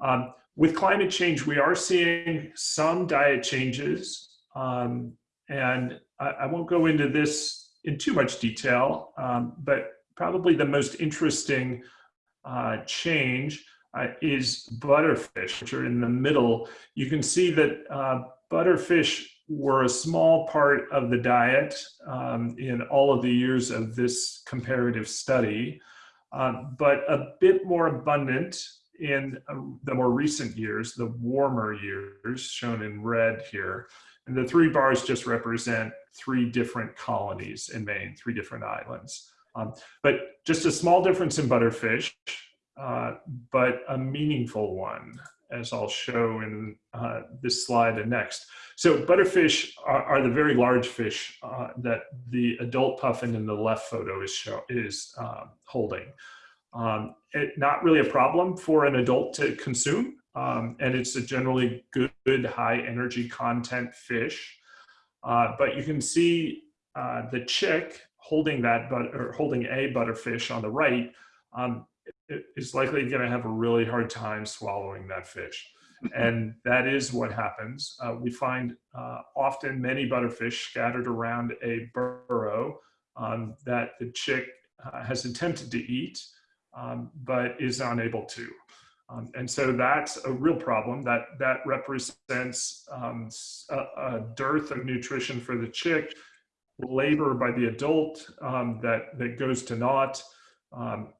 Um, with climate change, we are seeing some diet changes, um, and I, I, won't go into this in too much detail, but probably the most interesting uh, change uh, is butterfish, which are in the middle. You can see that uh, butterfish were a small part of the diet um, in all of the years of this comparative study, uh, but a bit more abundant in uh, the more recent years, the warmer years shown in red here. And the three bars just represent three different colonies in Maine, three different islands. Um, but just a small difference in butterfish, uh, but a meaningful one, as I'll show in uh, this slide and next. So butterfish are, are the very large fish uh, that the adult puffin in the left photo is, show, is um, holding. Um, it, not really a problem for an adult to consume, um, and it's a generally good, high energy content fish. Uh, but you can see uh, the chick holding that, but or holding a butterfish on the right um, is likely going to have a really hard time swallowing that fish. and that is what happens. Uh, we find uh, often many butterfish scattered around a burrow um, that the chick uh, has attempted to eat, um, but is unable to. Um, and so that's a real problem that, that represents um, a, a, dearth of nutrition for the chick, labor by the adult um, that, that goes to naught, um,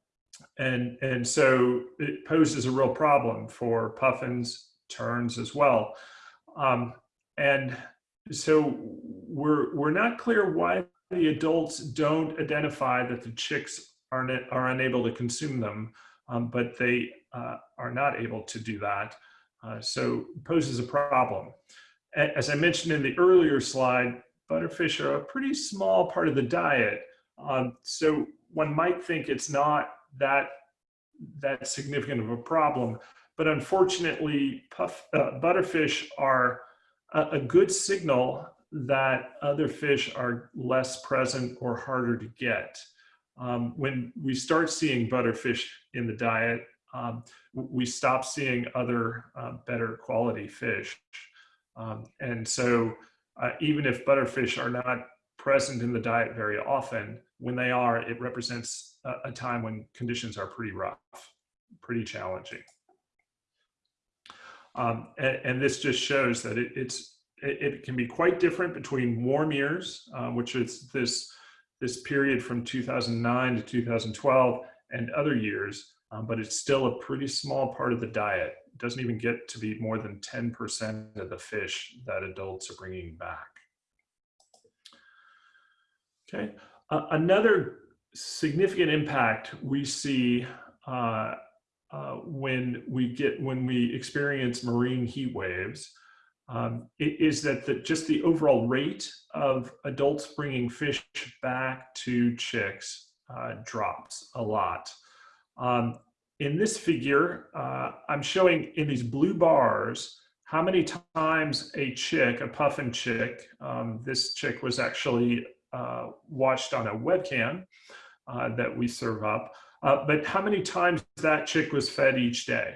and and so it poses a real problem for puffins terns as well. Um, and so we're we're not clear why the adults don't identify that the chicks are not are unable to consume them um, but they uh, are not able to do that. Uh, so poses a problem. As i mentioned in the earlier slide butterfish are a pretty small part of the diet. Um, so one might think it's not that that significant of a problem. But unfortunately, puff, uh, butterfish are a, a, good signal that other fish are less present or harder to get. Um, when we start seeing butterfish in the diet, um, we stop seeing other uh, better quality fish. Um, and so uh, even if butterfish are not present in the diet very often, when they are, it represents a, time when conditions are pretty rough, pretty challenging. Um, and, and, this just shows that it, it's it, it, can be quite different between warm years, uh, which is this this period from 2009 to 2012, and other years, um, but it's still a pretty small part of the diet. It doesn't even get to be more than 10% of the fish that adults are bringing back. Okay, uh, another significant impact we see uh, uh, when we get when we experience marine heat waves um, is that the, just the overall rate of adults bringing fish back to chicks uh, drops a lot. Um, in this figure, uh, I'm showing in these blue bars how many times a chick, a puffin chick, um, this chick was actually uh, watched on a webcam uh, that we serve up, uh, but how many times that chick was fed each day.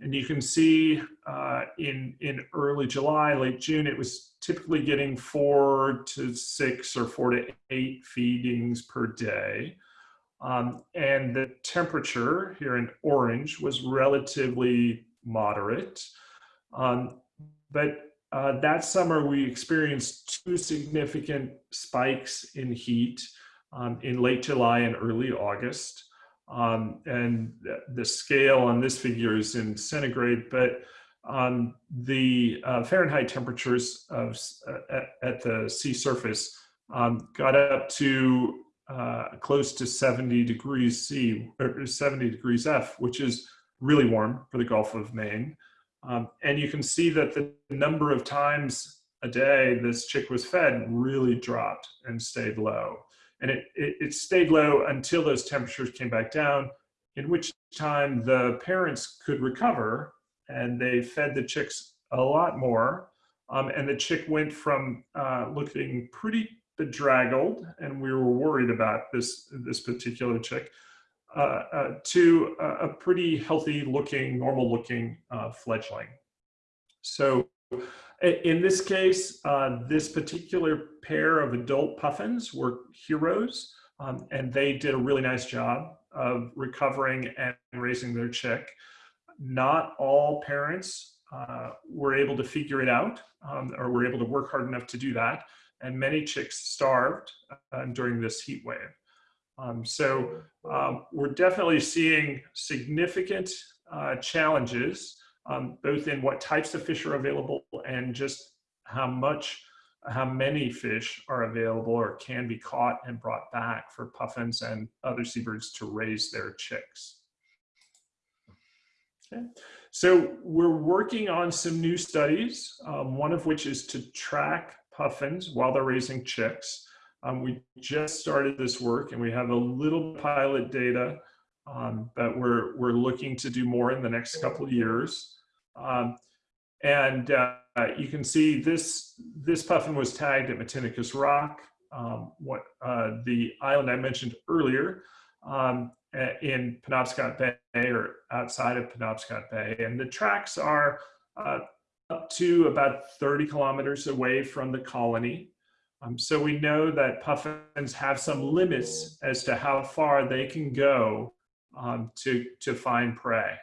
And you can see uh, in, in early July, late June, it was typically getting four to six or four to eight feedings per day. Um, and the temperature here in orange was relatively moderate. Um, but uh, that summer we experienced two significant spikes in heat um, in late July and early August. Um, and the scale on this figure is in centigrade, but um, the uh, Fahrenheit temperatures of, uh, at, at, the sea surface um, got up to uh, close to 70 degrees C, or 70 degrees F, which is really warm for the Gulf of Maine. Um, and you can see that the number of times a day this chick was fed really dropped and stayed low. And it, it, it stayed low until those temperatures came back down, in which time the parents could recover and they fed the chicks a lot more. Um, and the chick went from uh, looking pretty bedraggled, and we were worried about this, this particular chick, uh, uh, to a, a, pretty healthy looking, normal looking uh, fledgling. So in this case, uh, this particular pair of adult puffins were heroes, um, and they did a really nice job of recovering and raising their chick. Not all parents uh, were able to figure it out um, or were able to work hard enough to do that, and many chicks starved uh, during this heat wave. Um, so um, we're definitely seeing significant uh, challenges um, both in what types of fish are available and just how much, how many fish are available or can be caught and brought back for puffins and other seabirds to raise their chicks. Okay. So we're working on some new studies, um, one of which is to track puffins while they're raising chicks. Um, we just started this work and we have a little pilot data, um, but we're, we're looking to do more in the next couple of years. Um, and uh, you can see this, this puffin was tagged at Matinicus Rock, um, what uh, the island I mentioned earlier um, in Penobscot Bay or outside of Penobscot Bay. And the tracks are uh, up to about 30 kilometers away from the colony. Um, so we know that puffins have some limits as to how far they can go um, to, to find prey.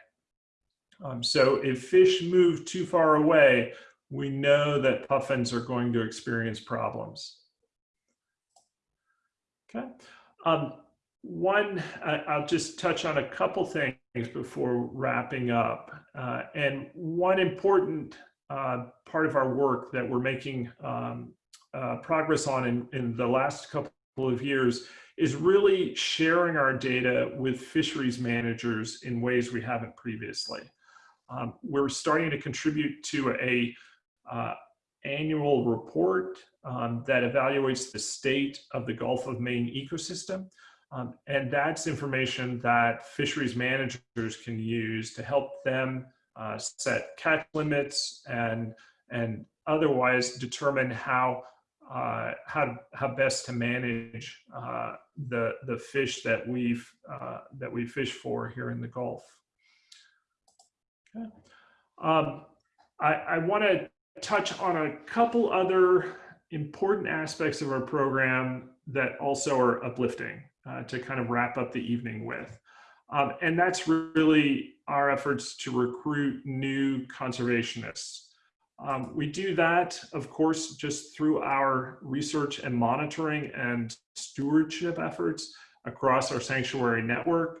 Um, so if fish move too far away, we know that puffins are going to experience problems. Okay. Um, one, I'll just touch on a couple things before wrapping up. Uh, and one important uh, part of our work that we're making um, uh, progress on in, in the last couple of years is really sharing our data with fisheries managers in ways we haven't previously. Um, we're starting to contribute to a uh, annual report um, that evaluates the state of the Gulf of Maine ecosystem. Um, and that's information that fisheries managers can use to help them uh, set catch limits and, and otherwise determine how uh, how how best to manage uh, the the fish that we've uh, that we fish for here in the Gulf. Um, I, I want to touch on a couple other important aspects of our program that also are uplifting uh, to kind of wrap up the evening with. Um, and that's really our efforts to recruit new conservationists. Um, we do that, of course, just through our research and monitoring and stewardship efforts across our sanctuary network.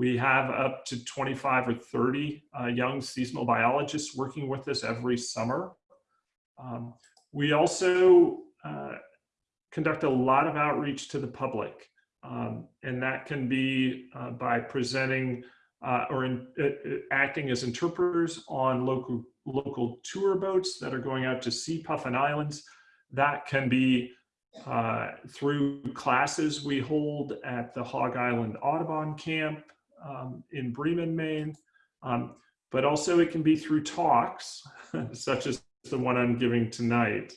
We have up to 25 or 30 uh, young seasonal biologists working with us every summer. Um, we also uh, conduct a lot of outreach to the public, um, and that can be uh, by presenting uh, or in, uh, uh, acting as interpreters on local local tour boats that are going out to sea Puffin Islands. That can be uh, through classes we hold at the Hog Island Audubon Camp um, in Bremen, Maine. Um, but also it can be through talks, such as the one I'm giving tonight.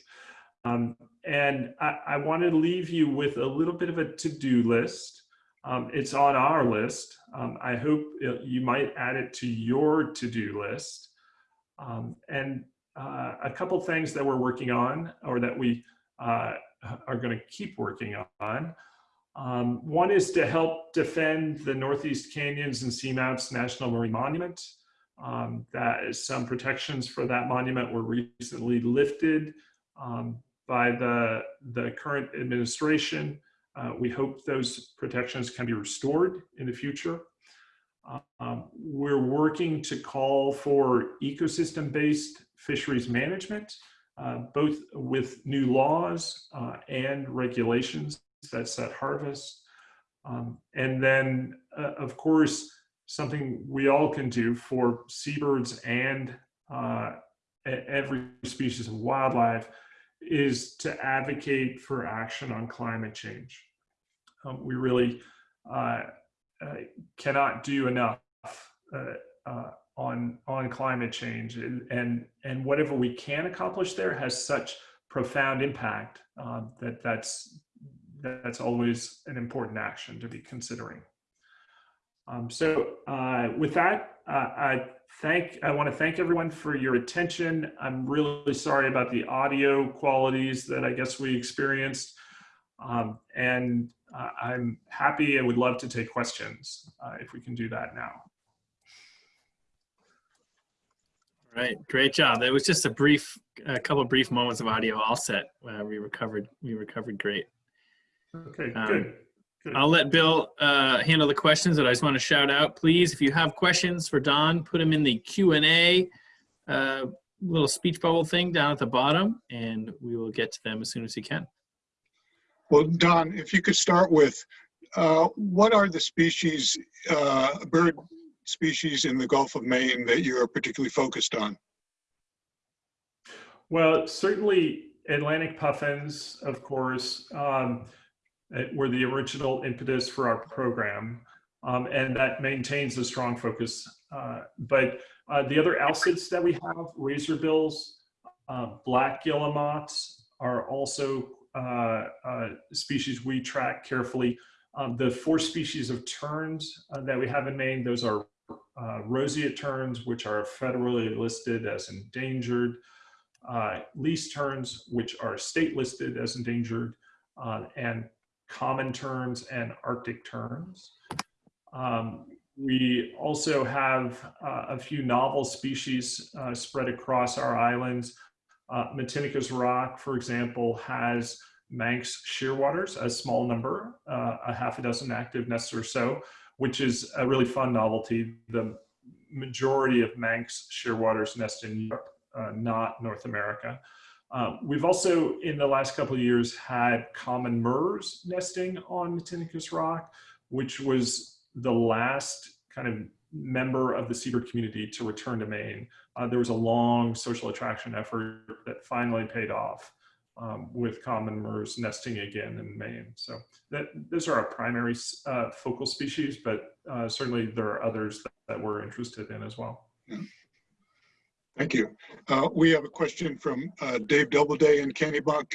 Um, and I, I want to leave you with a little bit of a to-do list. Um, it's on our list. Um, I hope it, you might add it to your to-do list. Um, and uh, a couple things that we're working on or that we uh, are going to keep working on. Um, one is to help defend the Northeast Canyons and Seamounts National Marine Monument. Um, that is some protections for that monument were recently lifted um, by the, the current administration. Uh, we hope those protections can be restored in the future. Um, we're working to call for ecosystem-based fisheries management, uh, both with new laws uh, and regulations that set harvest. Um, and then, uh, of course, something we all can do for seabirds and uh, every species of wildlife is to advocate for action on climate change. Um, we really uh, uh, cannot do enough uh, uh, on on climate change, and, and and whatever we can accomplish there has such profound impact um, that that's that's always an important action to be considering. Um, so uh, with that, uh, I thank I want to thank everyone for your attention. I'm really sorry about the audio qualities that I guess we experienced. Um, and uh, I'm happy and would love to take questions uh, if we can do that now. All right, great job. That was just a brief, a couple brief moments of audio all set. Uh, we recovered, we recovered great. Okay, Um, good. good. I'll let Bill uh, handle the questions, but I just want to shout out, please, if you have questions for Don, put them in the Q and A uh, little speech bubble thing down at the bottom, and we will get to them as soon as you can. Well, Don, if you could start with, uh, what are the species, uh, bird species in the Gulf of Maine that you're particularly focused on? Well, certainly Atlantic puffins, of course, um, were the original impetus for our program, um, and that maintains a strong focus. Uh, but uh, the other alcids that we have, razorbills, uh, black guillemots, are also uh, uh, species we track carefully. Um, the four species of terns that we have in Maine, those are roseate terns, which are federally listed as endangered uh, least terns, which are state listed as endangered, uh, and common terns and Arctic terns. Um, we also have uh, a few novel species uh, spread across our islands. Uh, Matinicus rock, for example, has Manx shearwaters, a small number, uh, a half a dozen active nests or so, which is a really fun novelty. The majority of Manx shearwaters nest in Europe uh, not North America. Uh, we've also, in the last couple of years, had common murres nesting on Matinicus Rock, which was the last kind of member of the seabird community to return to Maine. Uh, there was a long social attraction effort that finally paid off um, with common murres nesting again in Maine. So that, those are our primary uh, focal species, but uh, certainly there are others that, that we're interested in as well. Thank you. Uh, we have a question from uh, Dave Doubleday and in Kennebunk.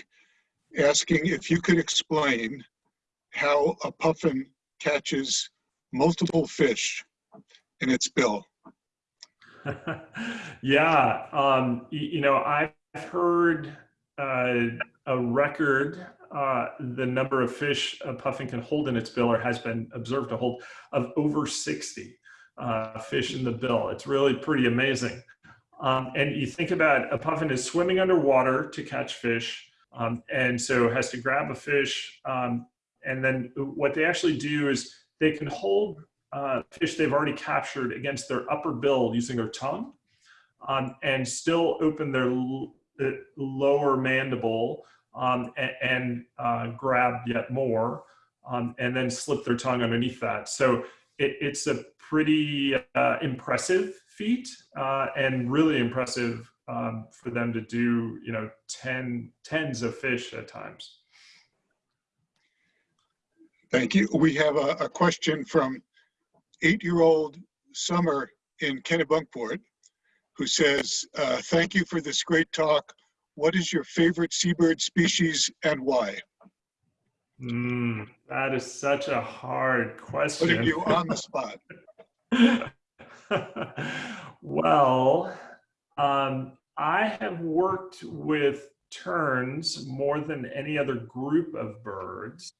asking if you could explain how a puffin catches multiple fish in its bill. yeah, um, you know, I've heard uh, a record, uh, the number of fish a puffin can hold in its bill or has been observed to hold of over 60 uh, fish in the bill. It's really pretty amazing. Um, and you think about a puffin is swimming underwater to catch fish, um, and so has to grab a fish. Um, and then what they actually do is they can hold uh, fish they've already captured against their upper bill using their tongue um, and still open their lower mandible um, and, and uh, grab yet more um, and then slip their tongue underneath that. So it, it's a pretty uh, impressive feat uh, and really impressive um, for them to do, you know, 10, tens of fish at times. Thank you. We have a, a question from eight-year-old Summer in Kennebunkport, who says, uh, thank you for this great talk. What is your favorite seabird species and why? Mm, that is such a hard question. Putting you on the spot. well, um, I have worked with terns more than any other group of birds.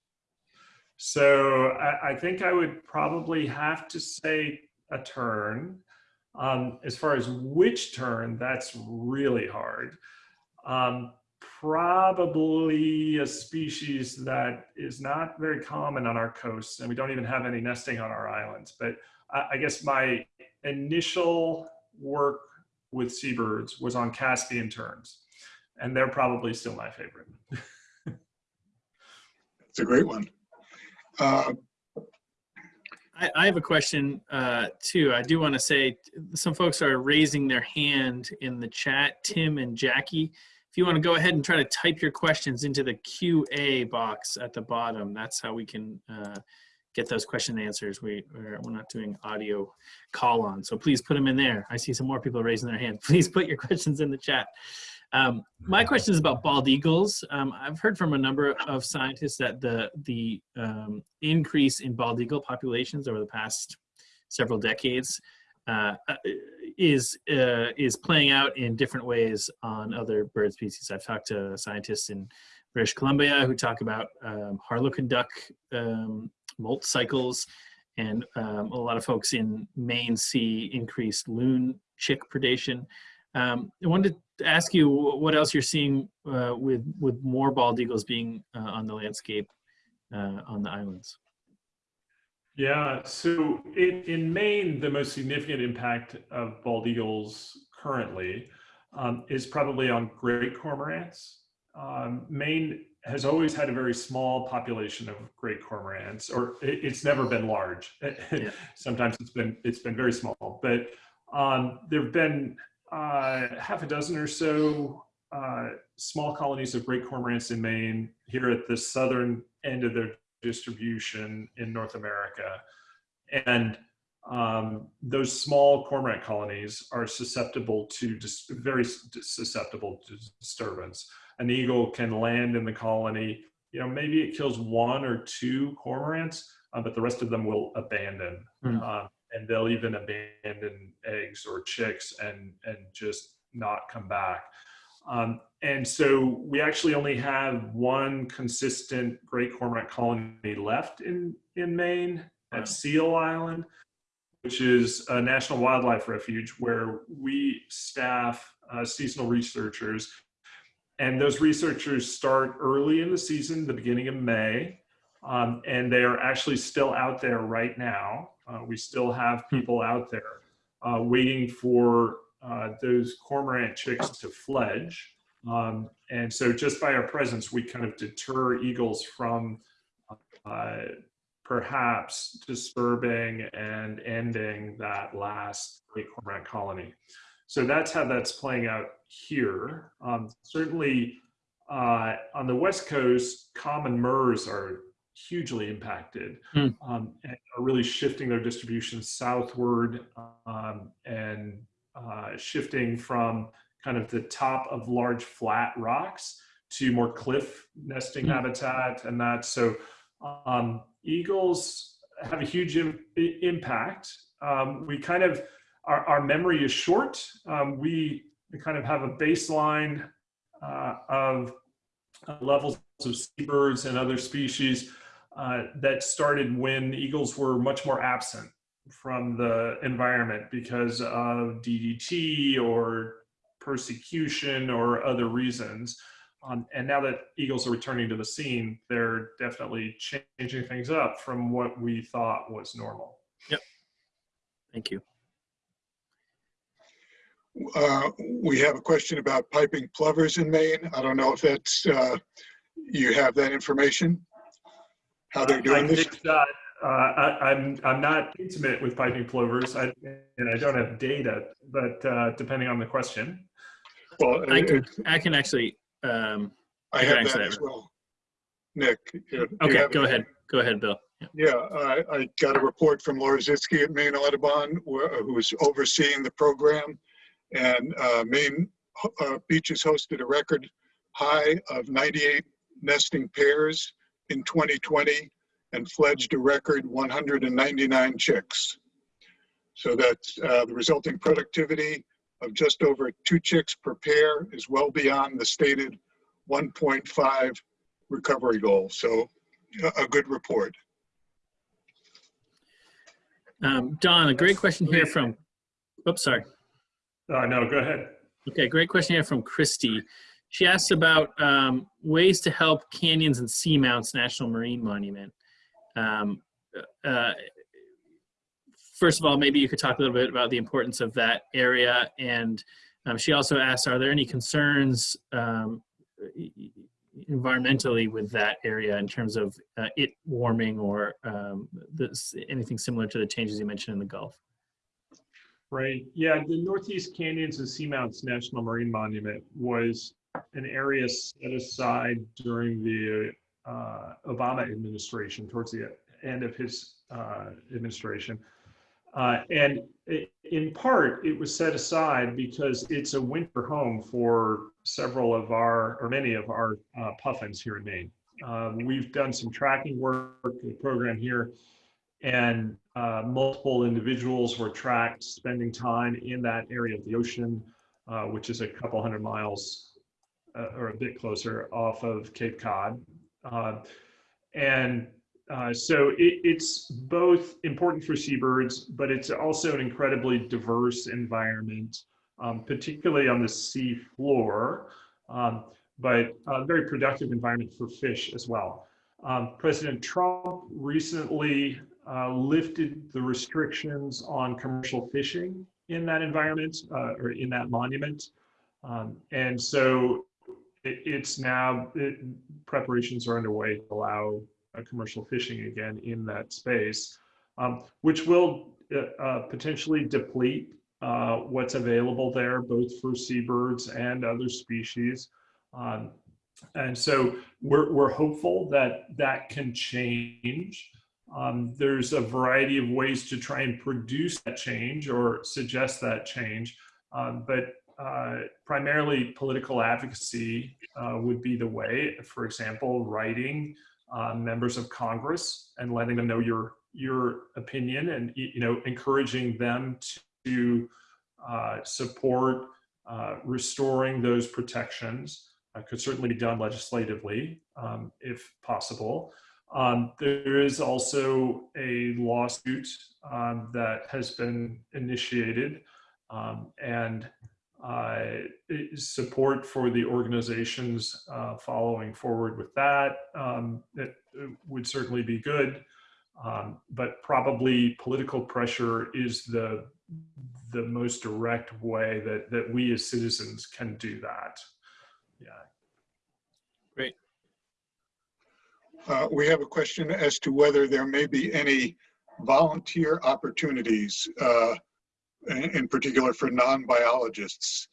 So I, I think I would probably have to say a tern. Um, as far as which tern, that's really hard. Um, probably a species that is not very common on our coasts, and we don't even have any nesting on our islands. But I, I guess my initial work with seabirds was on Caspian terns, and they're probably still my favorite. It's a great one. Uh, I, I have a question uh, too. I do want to say some folks are raising their hand in the chat. Tim and Jackie, if you want to go ahead and try to type your questions into the QA box at the bottom, that's how we can uh, get those question answers. We, we're, we're not doing audio call on, so please put them in there. I see some more people raising their hand. Please put your questions in the chat. Um, my question is about bald eagles. Um, I've heard from a number of scientists that the the um, increase in bald eagle populations over the past several decades uh, is uh, is playing out in different ways on other bird species. I've talked to scientists in British Columbia who talk about um, harlequin duck um, molt cycles, and um, a lot of folks in Maine see increased loon chick predation. Um, I wanted to ask you what else you're seeing uh, with with more bald eagles being uh, on the landscape uh, on the islands. Yeah, so in, in Maine, the most significant impact of bald eagles currently um, is probably on great cormorants. Um, Maine has always had a very small population of great cormorants, or it, it's never been large. Yeah. Sometimes it's been it's been very small, but um, there have been uh, half a dozen or so uh, small colonies of great cormorants in Maine here at the southern end of their distribution in North America. And um, those small cormorant colonies are susceptible to very susceptible to disturbance. An eagle can land in the colony, you know, maybe it kills one or two cormorants, uh, but the rest of them will abandon. Hmm. Uh, and they'll even abandon eggs or chicks and, and just not come back. Um, and so we actually only have one consistent great cormorant colony left in, in Maine at Seal Island, which is a national wildlife refuge where we staff uh, seasonal researchers. And those researchers start early in the season, the beginning of May, um, and they are actually still out there right now. Uh, we still have people out there uh, waiting for uh, those cormorant chicks to fledge. Um, and so just by our presence, we kind of deter eagles from uh, perhaps disturbing and ending that last great cormorant colony. So that's how that's playing out here. Um, certainly uh, on the West Coast, common murres are hugely impacted Hmm. um, and are really shifting their distribution southward um, and uh, shifting from kind of the top of large flat rocks to more cliff nesting Hmm. habitat and that. So um, eagles have a huge Im- impact. Um, we kind of, our, our memory is short. Um, we kind of have a baseline uh, of uh, levels of seabirds and other species uh, that started when eagles were much more absent from the environment because of DDT or persecution or other reasons. Um, and now that eagles are returning to the scene, they're definitely changing things up from what we thought was normal. Yep. Thank you. Uh, We have a question about piping plovers in Maine. I don't know if that's, uh, you have that information? How they're I doing this? think that, uh, I, I'm, I'm not intimate with piping plovers I, and I don't have data, but uh, depending on the question. Well, I can, I can actually, um, I I have that that. as well. Nick? you- you okay, have go it? ahead. Go ahead, Bill. Yeah. Yeah, I, I got a report from Laura Zitske at Maine Audubon, wh- who's overseeing the program. And uh, Maine uh, Beaches hosted a record high of 98 nesting pairs in 2020 and fledged a record 199 chicks. So that's uh, the resulting productivity of just over two chicks per pair is well beyond the stated 1.5 recovery goal. So a- good report. Um, Don, a great question here from, oops, sorry. Uh, no, go ahead. Okay, great question here from Christy. She asks about um, ways to help canyons and seamounts National Marine Monument. Um, uh, first of all, maybe you could talk a little bit about the importance of that area. And um, she also asks, are there any concerns um, environmentally with that area in terms of uh, it warming or um, this, anything similar to the changes you mentioned in the Gulf? Right. Yeah, the Northeast Canyons and Seamounts National Marine Monument was an area set aside during the uh, Obama administration, towards the end of his uh, administration. Uh, and it, in part, it was set aside because it's a winter home for several of our, or many of our uh, puffins here in Maine. Um, we've done some tracking work, the program here, and uh, multiple individuals were tracked spending time in that area of the ocean, uh, which is a couple hundred miles uh, or a bit closer off of Cape Cod. Uh, and uh, so it, it's both important for seabirds, but it's also an incredibly diverse environment, um, particularly on the sea floor, um, but a very productive environment for fish as well. Um, President Trump recently uh, lifted the restrictions on commercial fishing in that environment uh, or in that monument. Um, and so it, it's now, it, preparations are underway to allow uh, commercial fishing again in that space, um, which will uh, uh, potentially deplete what's available there, both for seabirds and other species. Um, and so we're, we're hopeful that that can change. Um, there's a variety of ways to try and produce that change or suggest that change, um, but uh, primarily political advocacy uh, would be the way. For example, writing uh, members of Congress and letting them know your your opinion and you know encouraging them to uh, support uh, restoring those protections could certainly be done legislatively um, if possible. Um, there is also a lawsuit um, that has been initiated um, and uh, support for the organizations uh, following forward with that. Um, it, it would certainly be good, um, but probably political pressure is the the most direct way that that we as citizens can do that. Yeah. Great. Uh, We have a question as to whether there may be any volunteer opportunities, uh, in particular for non-biologists,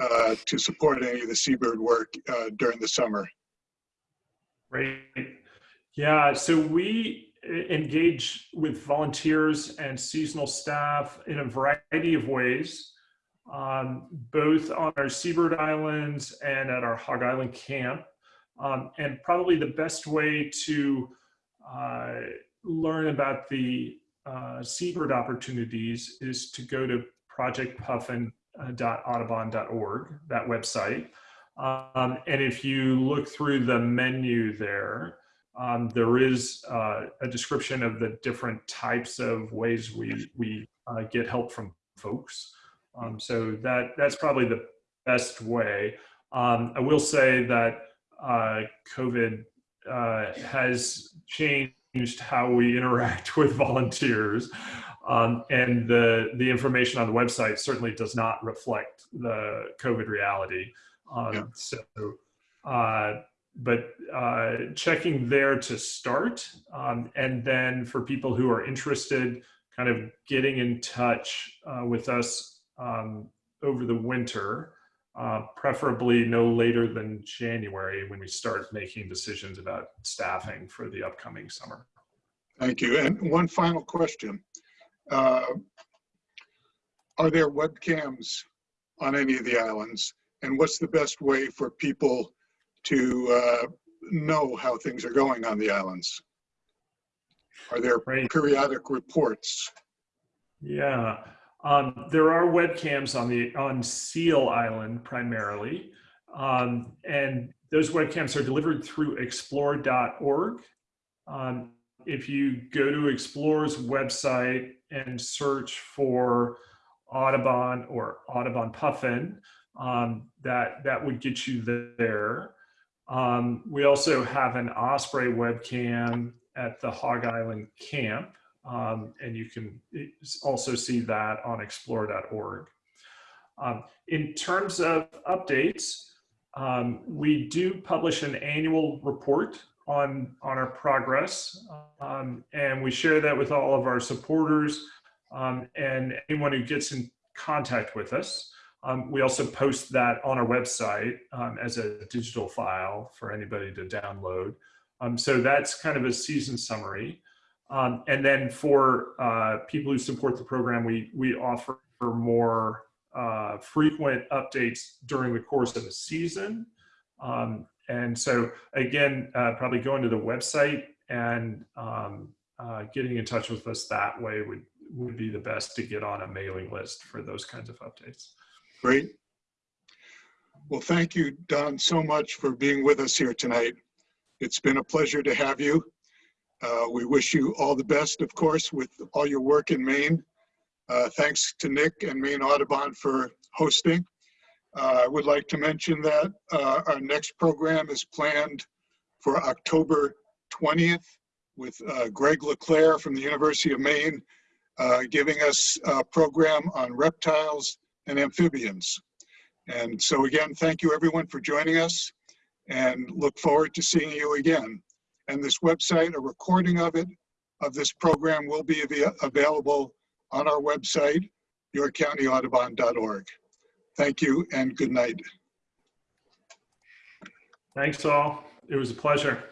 uh, to support any of the seabird work uh, during the summer. Right. Yeah. So we engage with volunteers and seasonal staff in a variety of ways, um, both on our seabird islands and at our Hog Island camp. Um, and probably the best way to uh, learn about the uh, seabird opportunities is to go to projectpuffin.audubon.org, that website. Um, and if you look through the menu there, um, there is uh, a description of the different types of ways we, we uh, get help from folks. Um, so that, that's probably the best way. Um, I will say that uh, COVID uh, has changed how we interact with volunteers. Um, and the, the information on the website certainly does not reflect the COVID reality. Um, Yeah. So, uh, but uh, checking there to start. Um, and then for people who are interested, kind of getting in touch uh, with us um, over the winter, uh, preferably no later than January when we start making decisions about staffing for the upcoming summer. Thank you. And one final question. Uh, Are there webcams on any of the islands? And what's the best way for people to uh, know how things are going on the islands? Are there Right. periodic reports? Yeah, um, there are webcams on the on Seal Island primarily, um, and those webcams are delivered through Explore.org. Um, if you go to Explore's website and search for Audubon or Audubon Puffin, um, that that would get you there. Um, we also have an Osprey webcam at the Hog Island camp. Um, and you can also see that on explore.org. Um, in terms of updates, um, we do publish an annual report on, on our progress, um, and we share that with all of our supporters um, and anyone who gets in contact with us. Um, we also post that on our website as a digital file for anybody to download. So that's kind of a season summary. Um, and then for uh, people who support the program, we, we offer more uh, frequent updates during the course of the season. Um, and so again, uh, probably going to the website and um, uh, getting in touch with us that way would, would be the best to get on a mailing list for those kinds of updates. Great. Well, thank you, Don, so much for being with us here tonight. It's been a pleasure to have you. Uh, We wish you all the best, of course, with all your work in Maine. Uh, Thanks to Nick and Maine Audubon for hosting. Uh, I would like to mention that uh, our next program is planned for October 20th with uh, Greg LeClair from the University of Maine uh, giving us a program on reptiles and amphibians. And so again, thank you everyone for joining us and look forward to seeing you again. And this website, a recording of it, of this program will be avai- available on our website, yorkcountyaudubon.org. Thank you and good night. Thanks all. It was a pleasure.